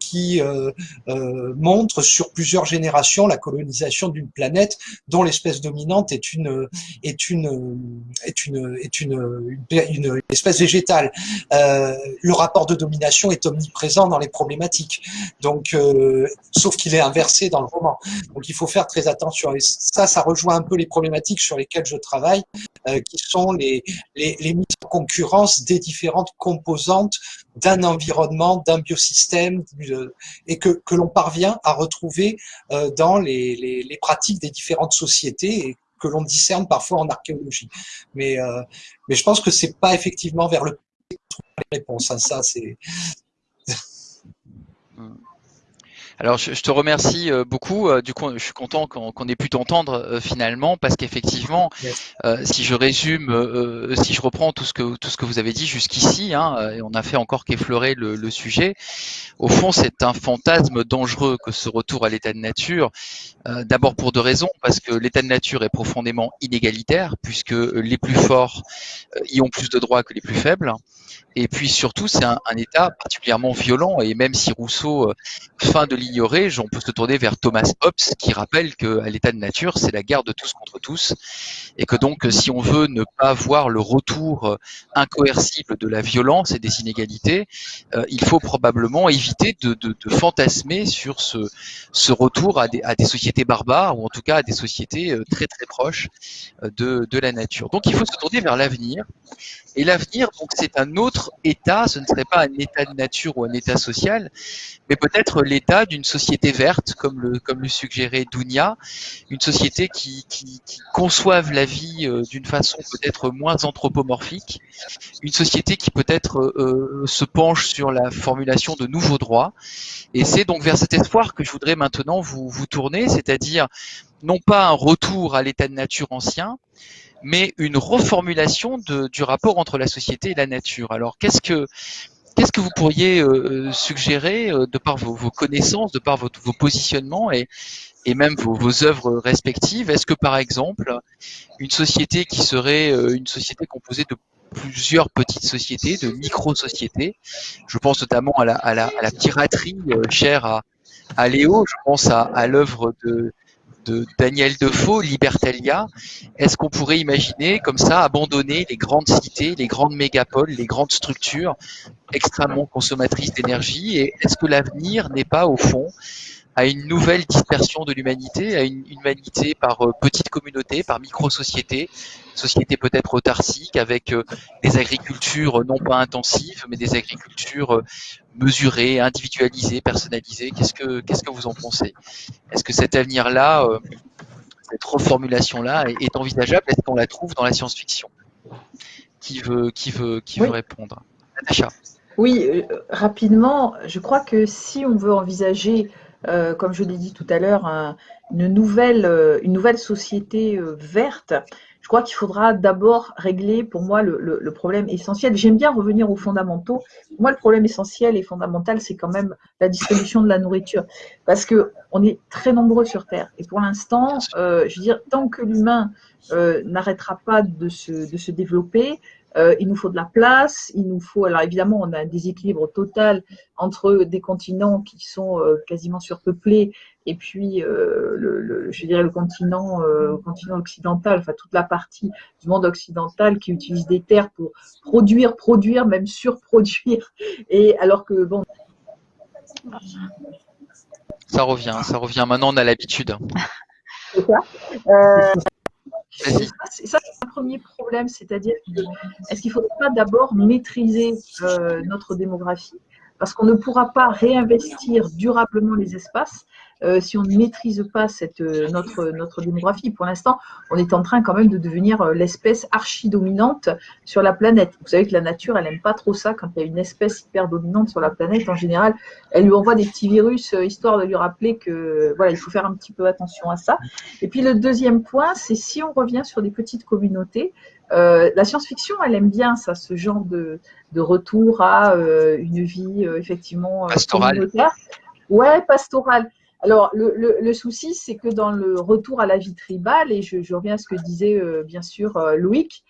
qui euh, euh, montre sur plusieurs générations la colonisation d'une planète dont l'espèce dominante est une est une est une est une, une, espèce végétale. Euh, le rapport de domination est omniprésent dans les problématiques. Donc, euh, sauf qu'il est inversé dans le roman. Donc, il faut faire très attention. Et ça, ça rejoint un peu les problématiques sur lesquelles je travaille, euh, qui sont les, les, les mises en concurrence des différentes composantes d'un environnement, d'un biosystème, et que, que l'on parvient à retrouver euh, dans les, les, pratiques des différentes sociétés et que l'on discerne parfois en archéologie. Mais, euh, mais je pense que c'est pas effectivement vers le les réponses. Hein, ça, c'est. Alors, je, te remercie euh, beaucoup. Euh, du coup, je suis content qu'on ait pu t'entendre euh, finalement, parce qu'effectivement, si je résume, si je reprends tout ce que tout ce que vous avez dit jusqu'ici, hein, et on a fait encore qu'effleurer le, le, sujet. Au fond, c'est un fantasme dangereux que ce retour à l'état de nature. D'abord pour deux raisons, parce que l'état de nature est profondément inégalitaire, puisque les plus forts y ont plus de droits que les plus faibles. Et puis surtout, c'est un, état particulièrement violent. Et même si Rousseau fin de l'ignorer, on peut se tourner vers Thomas Hobbes qui rappelle que l'état de nature, c'est la guerre de tous contre tous, et que donc si on veut ne pas voir le retour incoercible de la violence et des inégalités, euh, il faut probablement éviter de, fantasmer sur ce, retour à des, sociétés barbares ou en tout cas à des sociétés euh, très très proches euh, de, de la nature. Donc il faut se tourner vers l'avenir. Et l'avenir, donc, c'est un autre état. Ce ne serait pas un état de nature ou un état social, mais peut-être l'état d'une société verte, comme le, comme le suggérait Dounia, une société qui, qui, conçoive la vie euh, d'une façon peut-être moins anthropomorphique, une société qui peut-être euh, se penche sur la formulation de nouveaux droits. Et c'est donc vers cet espoir que je voudrais maintenant vous, vous tourner, c'est-à-dire non pas un retour à l'état de nature ancien, mais une reformulation du rapport entre la société et la nature. Alors qu'est-ce que Qu'est-ce que vous pourriez euh, euh, suggérer euh, de par vos, connaissances, de par votre, vos positionnements et, et même vos, œuvres respectives? Est-ce que par exemple, une société qui serait une société composée de plusieurs petites sociétés, de micro-sociétés, je pense notamment à la, à la, piraterie chère à, à Léo, je pense à l'œuvre de, de Daniel Defoe, Libertalia, est-ce qu'on pourrait imaginer comme ça abandonner les grandes cités, les grandes mégapoles, les grandes structures extrêmement consommatrices d'énergie? Et est-ce que l'avenir n'est pas au fond à une nouvelle dispersion de l'humanité, à une humanité par euh, petites communautés, par micro-sociétés, sociétés peut-être autarciques, avec euh, des agricultures non pas intensives, mais des agricultures euh, mesurées, individualisées, personnalisées. Qu'est-ce que qu'est-ce que vous en pensez? Est-ce que cet avenir-là, cette reformulation-là est envisageable? Est-ce qu'on la trouve dans la science-fiction? Qui veut qui veut qui veut répondre? Natacha. Oui, rapidement, je crois que si on veut envisager euh, comme je l'ai dit tout à l'heure, un, une, nouvelle, euh, une nouvelle société euh, verte, je crois qu'il faudra d'abord régler pour moi le, le, le problème essentiel. J'aime bien revenir aux fondamentaux. Pour moi, le problème essentiel et fondamental, c'est quand même la distribution de la nourriture. Parce que on est très nombreux sur Terre. Et pour l'instant, je veux dire, tant que l'humain n'arrêtera pas de se, de se développer, euh, il nous faut de la place, il nous faut, alors évidemment, on a un déséquilibre total entre des continents qui sont euh, quasiment surpeuplés et puis, euh, le, le, je dirais, le continent, continent occidental, enfin toute la partie du monde occidental qui utilise des terres pour produire, produire, même surproduire. Et alors que, bon. Ça revient, ça revient. Maintenant, on a l'habitude. C'est ça. Euh, ça, c'est un premier problème, c'est-à-dire est-ce qu'il ne faudrait pas d'abord maîtriser euh, notre démographie? Parce qu'on ne pourra pas réinvestir durablement les espaces euh, si on ne maîtrise pas cette, euh, notre, notre démographie. Pour l'instant, on est en train quand même de devenir euh, l'espèce archi-dominante sur la planète. Vous savez que la nature, elle n'aime pas trop ça quand il y a une espèce hyper dominante sur la planète. En général, elle lui envoie des petits virus histoire de lui rappeler que voilà, il faut faire un petit peu attention à ça. Et puis le deuxième point, c'est si on revient sur des petites communautés, euh, la science-fiction, elle aime bien ça, ce genre de, de retour à euh, une vie euh, effectivement pastorale. communautaire. Ouais, pastorale. Alors, le, le, le souci, c'est que dans le retour à la vie tribale, et je, je reviens à ce que disait bien sûr Loïc,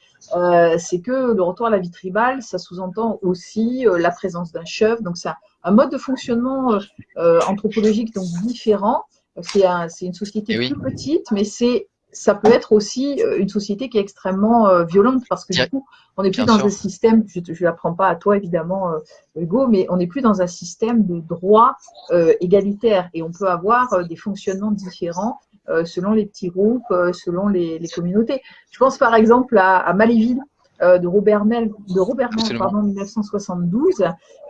c'est que le retour à la vie tribale, ça sous-entend aussi la présence d'un chef. Donc, c'est un, un, mode de fonctionnement anthropologique donc différent. C'est un, une société eh oui. plus petite, mais c'est ça peut être aussi euh, une société qui est extrêmement euh, violente parce que du coup, on n'est plus dans sûr. un système, je ne l'apprends pas à toi évidemment, euh, Hugo, mais on n'est plus dans un système de droit euh, égalitaire et on peut avoir des fonctionnements différents selon les petits groupes, selon les, les, communautés. Je pense par exemple à, à Maléville, de Robert Mel, de Robert Mel, pardon, 1972,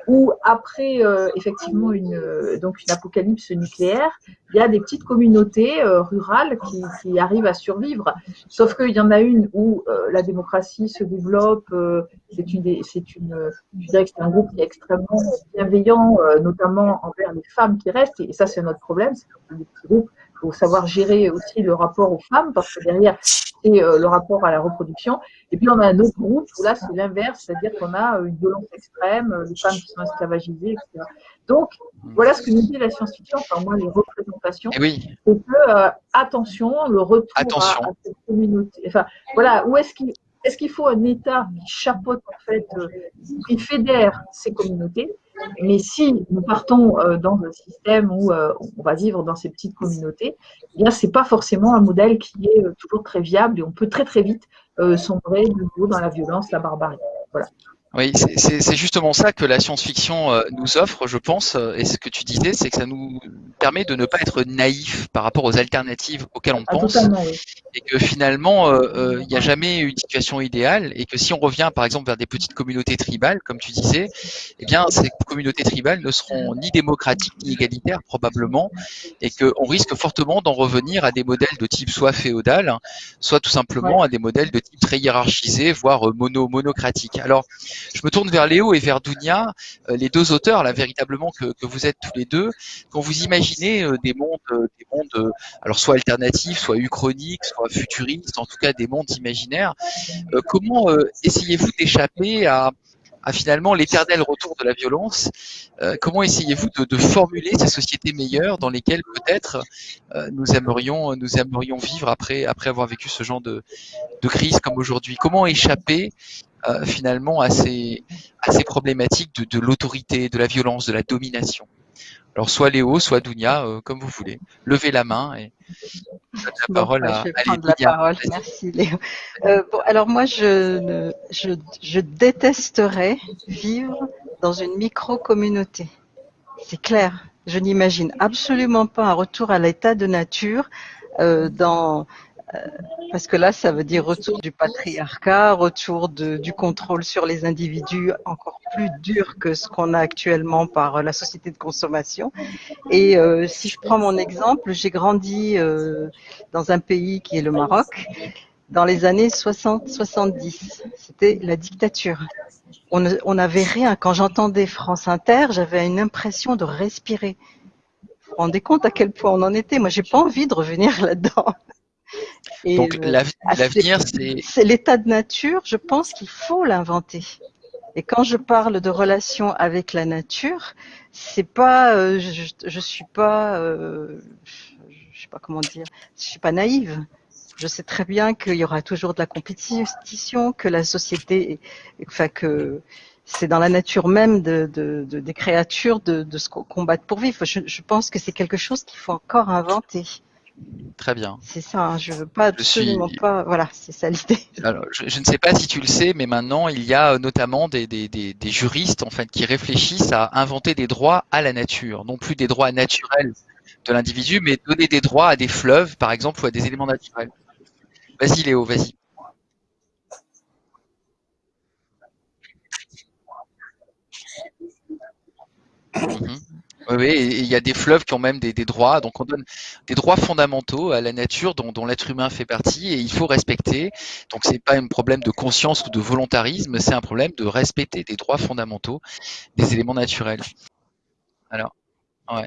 où après effectivement une donc une apocalypse nucléaire, il y a des petites communautés rurales qui, qui, arrivent à survivre. Sauf qu'il y en a une où la démocratie se développe. c'est une, c'est une, je dirais que c'est un groupe qui est extrêmement bienveillant, notamment envers les femmes qui restent. Et, ça, c'est notre problème, c'est que les petits groupes faut savoir gérer aussi le rapport aux femmes, parce que derrière, c'est euh, le rapport à la reproduction. Et puis, on a un autre groupe où là, c'est l'inverse, c'est-à-dire qu'on a une violence extrême, les femmes qui sont esclavagisées, etc. Donc, voilà ce que nous dit la science-fiction, enfin, moi, les représentations. Eh oui. C'est que, euh, attention, le retour attention. À, cette communauté. Enfin, voilà, où est-ce qu'il est-ce qu'il faut un État qui chapeaute, en fait, euh, qui fédère ces communautés? Mais si nous partons euh, dans un système où euh, on va vivre dans ces petites communautés, eh bien c'est pas forcément un modèle qui est toujours très viable et on peut très très vite sombrer de nouveau dans la violence, la barbarie. Voilà. Oui, c'est justement ça que la science-fiction euh, nous offre, je pense, euh, et ce que tu disais, c'est que ça nous permet de ne pas être naïf par rapport aux alternatives auxquelles on ah, pense, et que finalement, euh, il n'y a jamais une situation idéale, et que si on revient par exemple vers des petites communautés tribales, comme tu disais, eh bien ces communautés tribales ne seront ni démocratiques ni égalitaires probablement, et qu'on risque fortement d'en revenir à des modèles de type soit féodal, soit tout simplement à des modèles de type très hiérarchisé, voire mono monocratique. Alors je me tourne vers Léo et vers Dunia, euh, les deux auteurs là véritablement que, vous êtes tous les deux. Quand vous imaginez euh, des mondes, euh, des mondes, alors soit alternatifs, soit uchroniques, soit futuristes, en tout cas des mondes imaginaires, comment essayez-vous d'échapper à, finalement l'éternel retour de la violence. comment essayez-vous de, formuler ces sociétés meilleures dans lesquelles peut-être nous aimerions nous aimerions vivre après après avoir vécu ce genre de, crise comme aujourd'hui? Comment échapper euh, finalement à ces, à ces problématiques de l'autorité, de la violence, de la domination? Alors soit Léo, soit Dounia, euh, comme vous voulez. Levez la main et la parole à, je vais prendre la parole. Merci Léo. Euh, bon, alors moi, je, je, je détesterais vivre dans une micro-communauté. C'est clair. Je n'imagine absolument pas un retour à l'état de nature euh, dans parce que là, ça veut dire retour du patriarcat, retour de, du contrôle sur les individus encore plus dur que ce qu'on a actuellement par la société de consommation. Et euh, si je prends mon exemple, j'ai grandi euh, dans un pays qui est le Maroc dans les années 60-70. C'était la dictature. On n'avait rien. Quand j'entendais France Inter, j'avais une impression de respirer. Vous vous rendez compte à quel point on en était? Moi, j'ai pas envie de revenir là-dedans. Donc euh, l'avenir, c'est... C'est l'état de nature, je pense qu'il faut l'inventer. Et quand je parle de relation avec la nature, c'est pas, euh, je, je suis pas, euh, je sais pas comment dire, je suis pas naïve. Je sais très bien qu'il y aura toujours de la compétition, que la société, enfin que c'est dans la nature même de, de, de des créatures de, de se combattre pour vivre. Je, je pense que c'est quelque chose qu'il faut encore inventer. Très bien. C'est ça, hein, je veux pas absolument pas. Voilà, c'est ça l'idée. Alors, je, ne sais pas si tu le sais, mais maintenant il y a euh, notamment des, des, des, des, juristes en fait qui réfléchissent à inventer des droits à la nature, non plus des droits naturels de l'individu, mais donner des droits à des fleuves, par exemple, ou à des éléments naturels. Vas-y Léo, vas-y. Mhm. Oui, il y a des fleuves qui ont même des, droits, donc on donne des droits fondamentaux à la nature dont, dont l'être humain fait partie et il faut respecter. Donc c'est pas un problème de conscience ou de volontarisme, c'est un problème de respecter des droits fondamentaux des éléments naturels. Alors, ouais.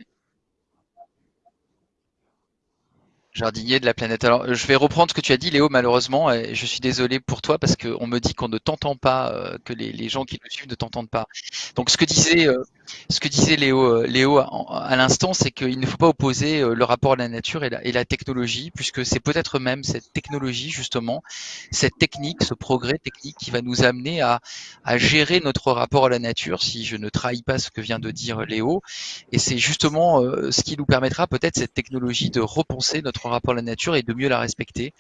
Jardinier de la planète. Alors, je vais reprendre ce que tu as dit, Léo, malheureusement, et je suis désolé pour toi parce qu'on me dit qu'on ne t'entend pas, euh, que les, gens qui nous suivent ne t'entendent pas. Donc, ce que disait euh, ce que disait Léo, euh, Léo à, l'instant, c'est qu'il ne faut pas opposer le rapport à la nature et la, et la technologie, puisque c'est peut-être même cette technologie, justement, cette technique, ce progrès technique qui va nous amener à, à gérer notre rapport à la nature, si je ne trahis pas ce que vient de dire Léo. Et c'est justement ce qui nous permettra peut-être cette technologie de repenser notre rapport à la nature et de mieux la respecter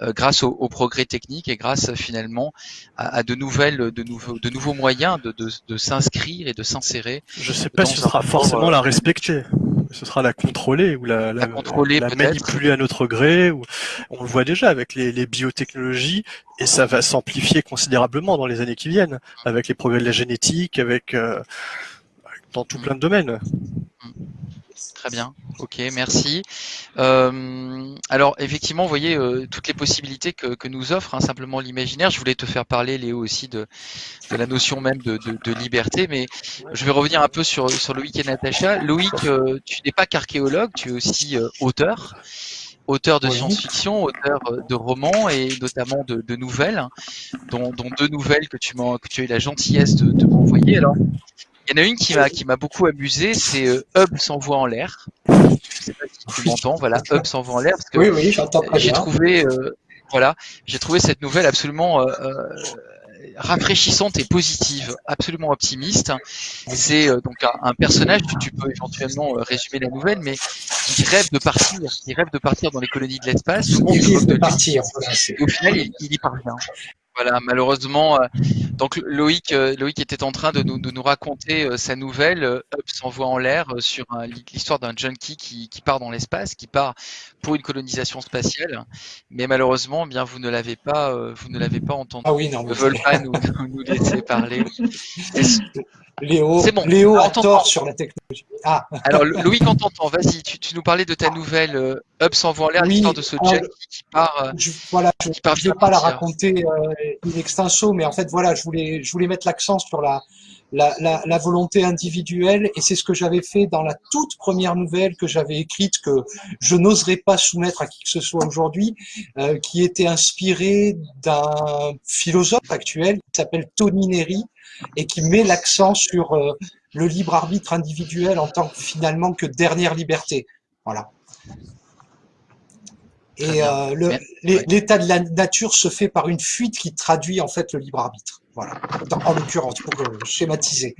grâce au, au, progrès technique et grâce finalement à, à de nouvelles, de nouveaux, de nouveaux moyens de, de, de s'inscrire et de s'insérer je sais pas si ce sera forcément la respecter. ce sera la contrôler ou la, La contrôler, la manipuler à notre gré. Ou, on le voit déjà avec les, les biotechnologies et ça va s'amplifier considérablement dans les années qui viennent avec les progrès de la génétique, avec euh, dans tout Mm. plein de domaines. Très bien, ok, merci. Euh, alors effectivement, vous voyez euh, toutes les possibilités que, que nous offre hein, simplement l'imaginaire. Je voulais te faire parler, Léo, aussi de, de la notion même de, de- de liberté, mais je vais revenir un peu sur, sur Loïc et Natacha. Loïc, euh, tu n'es pas qu'archéologue, tu es aussi auteur, auteur de science-fiction, auteur de romans et notamment de, de nouvelles, dont, dont deux nouvelles que tu, que tu as eu la gentillesse de, de m'envoyer. Alors, il y en a une qui m'a qui m'a beaucoup amusé, c'est euh, Hub s'envoie en l'air. Je sais pas si tu m'entends, voilà, Hub s'envoie en l'air parce que Oui, oui, j'ai trouvé, euh, voilà, j'ai trouvé cette nouvelle absolument euh, euh, rafraîchissante et positive, absolument optimiste. C'est euh, donc un, un personnage, tu, peux éventuellement euh, résumer la nouvelle, mais qui rêve de partir, qui rêve de partir dans les colonies de l'espace. Il risque de partir. Et au final, il, il y parvient. Voilà, malheureusement, euh, donc Loïc, euh, Loïc était en train de nous, de nous raconter euh, sa nouvelle, Up s'envoie en l'air sur l'histoire d'un junkie qui, qui part dans l'espace, qui part pour une colonisation spatiale, mais malheureusement, eh bien vous ne l'avez pas, vous ne l'avez pas entendu. Ah oui, non, Ils ne veulent pas nous, nous, laisser parler. Léo, bon. Léo a tort sur la technologie. Ah, Alors Lo- Loïc, on t'entend. Vas-y, tu, tu nous parlais de ta nouvelle euh, Up s'envoie en l'air, Oui, l'histoire de ce euh, junkie qui part. euh, je, voilà, je ne vais pas la raconter euh, in extenso, mais en fait, voilà, je voulais, je voulais mettre l'accent sur la, la, la, la volonté individuelle, et c'est ce que j'avais fait dans la toute première nouvelle que j'avais écrite, que je n'oserais pas soumettre à qui que ce soit aujourd'hui, euh, qui était inspirée d'un philosophe actuel qui s'appelle Tony Neri, et qui met l'accent sur euh, le libre arbitre individuel en tant que finalement que dernière liberté. Voilà. Et euh, ouais. l'état de la nature se fait par une fuite qui traduit en fait le libre arbitre. Voilà. Dans- en l'occurrence, pour euh, schématiser.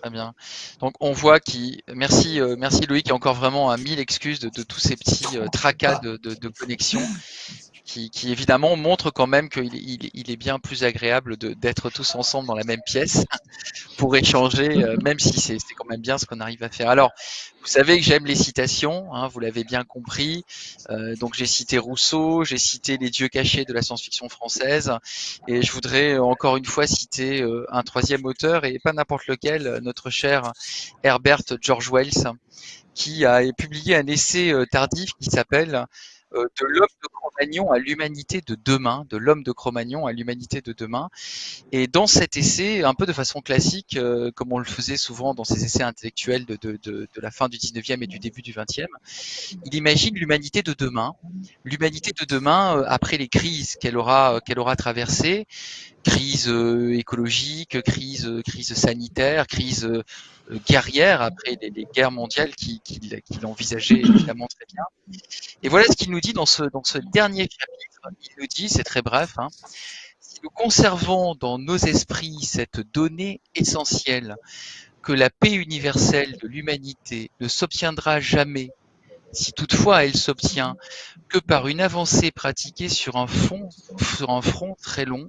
Très bien. Donc on voit qui. Merci, euh, merci Loïc, et encore vraiment à mille excuses de, de tous ces petits euh, tracas de, de, de connexion qui, qui évidemment montrent quand même qu'il il, il est bien plus agréable d'être tous ensemble dans la même pièce pour échanger, euh, même si c'est quand même bien ce qu'on arrive à faire. Alors, vous savez que j'aime les citations, hein, vous l'avez bien compris. Euh, donc j'ai cité Rousseau, j'ai cité les dieux cachés de la science-fiction française, et je voudrais encore une fois citer euh, un troisième auteur, et pas n'importe lequel, euh, notre cher Herbert George Wells, qui a publié un essai euh, tardif qui s'appelle De l'homme de Cro-Magnon à l'humanité de demain, de l'homme de Cro-Magnon à l'humanité de demain. Et dans cet essai, un peu de façon classique, euh, comme on le faisait souvent dans ces essais intellectuels de, de, de, de la fin du 19e et du début du 20e, il imagine l'humanité de demain, l'humanité de demain euh, après les crises qu'elle aura, qu'elle aura traversées, crise euh, écologique, crise, euh, crise sanitaire, crise euh, guerrière après les, guerres mondiales qu'il qui, qu'il envisageait évidemment très bien. Et voilà ce qu'il nous dit dans ce, dans ce dernier chapitre. Il nous dit, c'est très bref, hein, si nous conservons dans nos esprits cette donnée essentielle que la paix universelle de l'humanité ne s'obtiendra jamais, si toutefois elle s'obtient, que par une avancée pratiquée sur un, front très long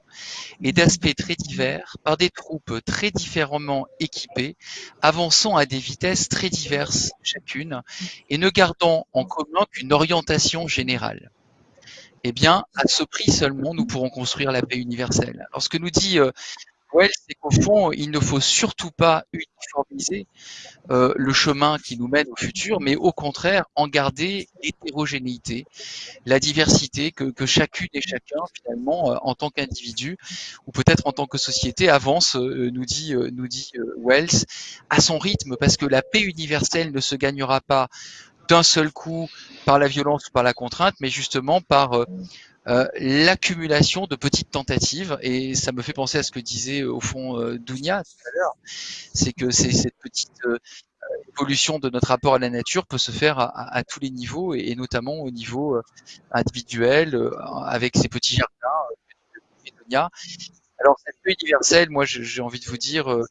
et d'aspects très divers, par des troupes très différemment équipées, avançant à des vitesses très diverses chacune, et ne gardant en commun qu'une orientation générale. Eh bien, à ce prix seulement, nous pourrons construire la paix universelle. Alors, ce que nous dit euh, Wells, c'est qu'au fond, il ne faut surtout pas uniformiser euh, le chemin qui nous mène au futur, mais au contraire, en garder l'hétérogénéité, la diversité que, chacune et chacun, finalement, euh, en tant qu'individu, ou peut-être en tant que société, avance, euh, nous dit, euh, nous dit Wells, à son rythme, parce que la paix universelle ne se gagnera pas d'un seul coup par la violence ou par la contrainte, mais justement par euh, l'accumulation de petites tentatives. Et ça me fait penser à ce que disait euh, au fond euh, Dounia tout à l'heure, c'est que c'est cette petite évolution de notre rapport à la nature peut se faire à, à- à tous les niveaux et, notamment au niveau individuel euh, avec ces petits jardins. euh. Alors cette paix universelle, moi j'ai envie de vous dire, euh,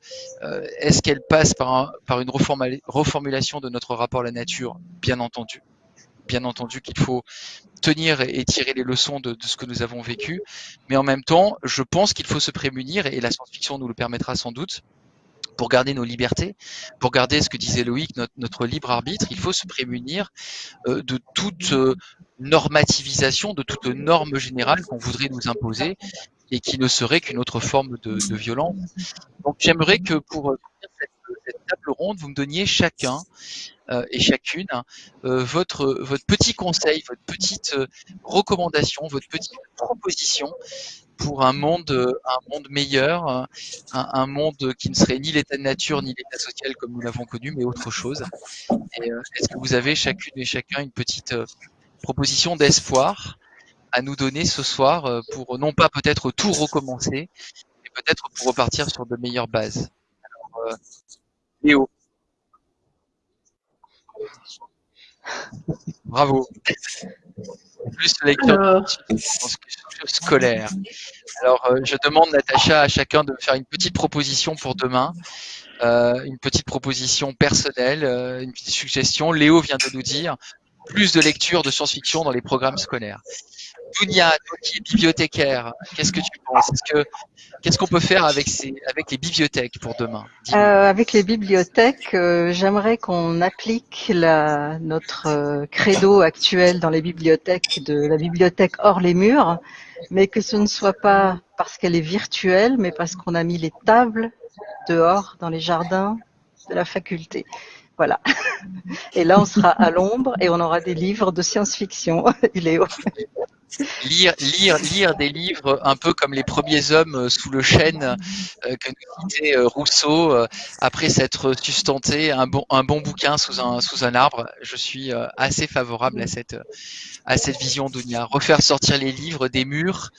est-ce qu'elle passe par, un- par une reformula- reformulation de notre rapport à la nature? Bien entendu. Bien entendu qu'il faut tenir et tirer les leçons de, ce que nous avons vécu, mais en même temps, je pense qu'il faut se prémunir, et la science-fiction nous le permettra sans doute, pour garder nos libertés, pour garder ce que disait Loïc, notre, libre arbitre, il faut se prémunir euh, de toute euh, normativisation, de toute norme générale qu'on voudrait nous imposer et qui ne serait qu'une autre forme de, violence. Donc j'aimerais que pour euh, cette, table ronde, vous me donniez chacun et chacune euh, votre, votre petit conseil, votre petite recommandation, votre petite proposition pour un monde, un monde meilleur, un, un, monde qui ne serait ni l'état de nature ni l'état social comme nous l'avons connu, mais autre chose. Est-ce que vous avez chacune et chacun une petite proposition d'espoir à nous donner ce soir pour non pas peut-être tout recommencer, mais peut-être pour repartir sur de meilleures bases? Alors, euh, Léo. Bravo. Plus lecture Alors... scolaire. Alors, euh, je demande, Natacha, à chacun de me faire une petite proposition pour demain. Euh, une petite proposition personnelle, euh, une petite suggestion. Léo vient de nous dire plus de lecture de science-fiction dans les programmes scolaires. Dunia, qui es bibliothécaire, qu'est-ce que tu penses? Est-ce que qu'est-ce qu'on peut faire avec ces avec les bibliothèques pour demain? Euh, Avec les bibliothèques, euh, j'aimerais qu'on applique notre euh, credo actuel dans les bibliothèques de la bibliothèque hors les murs, mais que ce ne soit pas parce qu'elle est virtuelle, mais parce qu'on a mis les tables dehors dans les jardins de la faculté. Voilà. Et là, on sera à l'ombre et on aura des livres de science-fiction. Il lire, lire, lire des livres un peu comme les premiers hommes sous le chêne euh, que nous disait Rousseau après s'être sustenté un bon, un bon bouquin sous un, sous un arbre. Je suis assez favorable à cette, à cette vision d'Ounia. Refaire sortir les livres des murs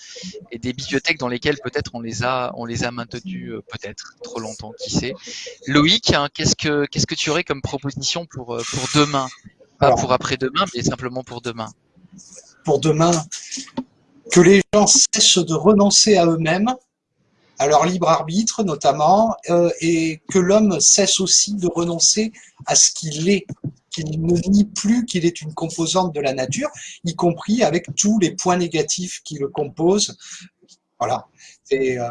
et des bibliothèques dans lesquelles peut-être on les a, on les a maintenus peut-être trop longtemps, qui sait. Loïc, hein, qu'est-ce que, qu'est-ce que tu aurais comme proposition pour, pour demain? Pas pour après-demain, mais simplement pour demain pour demain, que les gens cessent de renoncer à eux-mêmes, à leur libre arbitre notamment, euh, et que l'homme cesse aussi de renoncer à ce qu'il est, qu'il ne nie plus qu'il est une composante de la nature, y compris avec tous les points négatifs qui le composent. Voilà. Euh,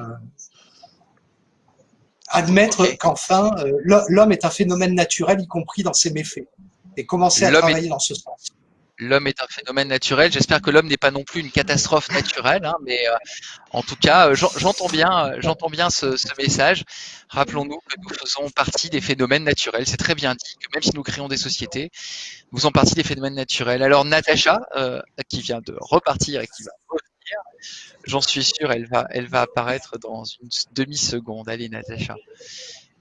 admettre qu'enfin, euh, l'homme est un phénomène naturel, y compris dans ses méfaits, et commencer à travailler est... dans ce sens l'homme est un phénomène naturel. J'espère que l'homme n'est pas non plus une catastrophe naturelle, hein, mais euh, en tout cas, euh, j'entends bien, euh, j'entends bien ce, ce message. Rappelons-nous que nous faisons partie des phénomènes naturels. C'est très bien dit que même si nous créons des sociétés, nous faisons partie des phénomènes naturels. Alors Natacha, qui vient de repartir et qui va j'en suis sûr, elle va, apparaître dans une demi seconde. Allez, Natacha,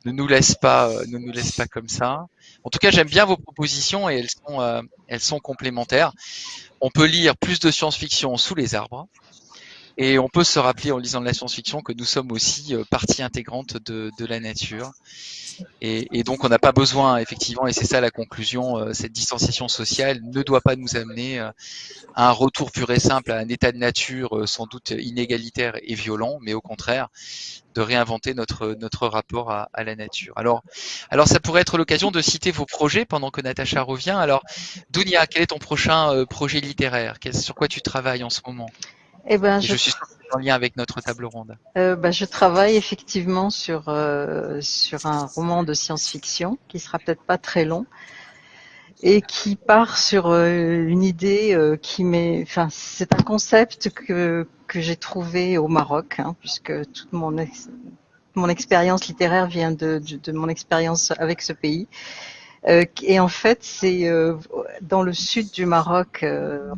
ne nous laisse pas, ne nous laisse pas comme ça. En tout cas, j'aime bien vos propositions et elles sont, euh, elles sont complémentaires. On peut lire plus de science-fiction sous les arbres. Et on peut se rappeler en lisant de la science-fiction que nous sommes aussi euh, partie intégrante de, de la nature. Et, et donc on n'a pas besoin, effectivement, et c'est ça la conclusion, euh, cette distanciation sociale ne doit pas nous amener euh, à un retour pur et simple à un état de nature sans doute inégalitaire et violent, mais au contraire de réinventer notre, notre rapport à, à la nature. Alors, alors ça pourrait être l'occasion de citer vos projets pendant que Natacha revient. Alors, Dunia, quel est ton prochain projet littéraire? Sur quoi tu travailles en ce moment? Eh ben, je... je... suis en lien avec notre table ronde. Euh, bah, je travaille effectivement sur euh, sur un roman de science-fiction qui sera peut-être pas très long et qui part sur euh, une idée qui met, enfin, c'est un concept que que j'ai trouvé au Maroc, hein, puisque toute mon ex... mon expérience littéraire vient de, de, de mon expérience avec ce pays. Euh, et en fait, c'est dans le sud du Maroc, vraiment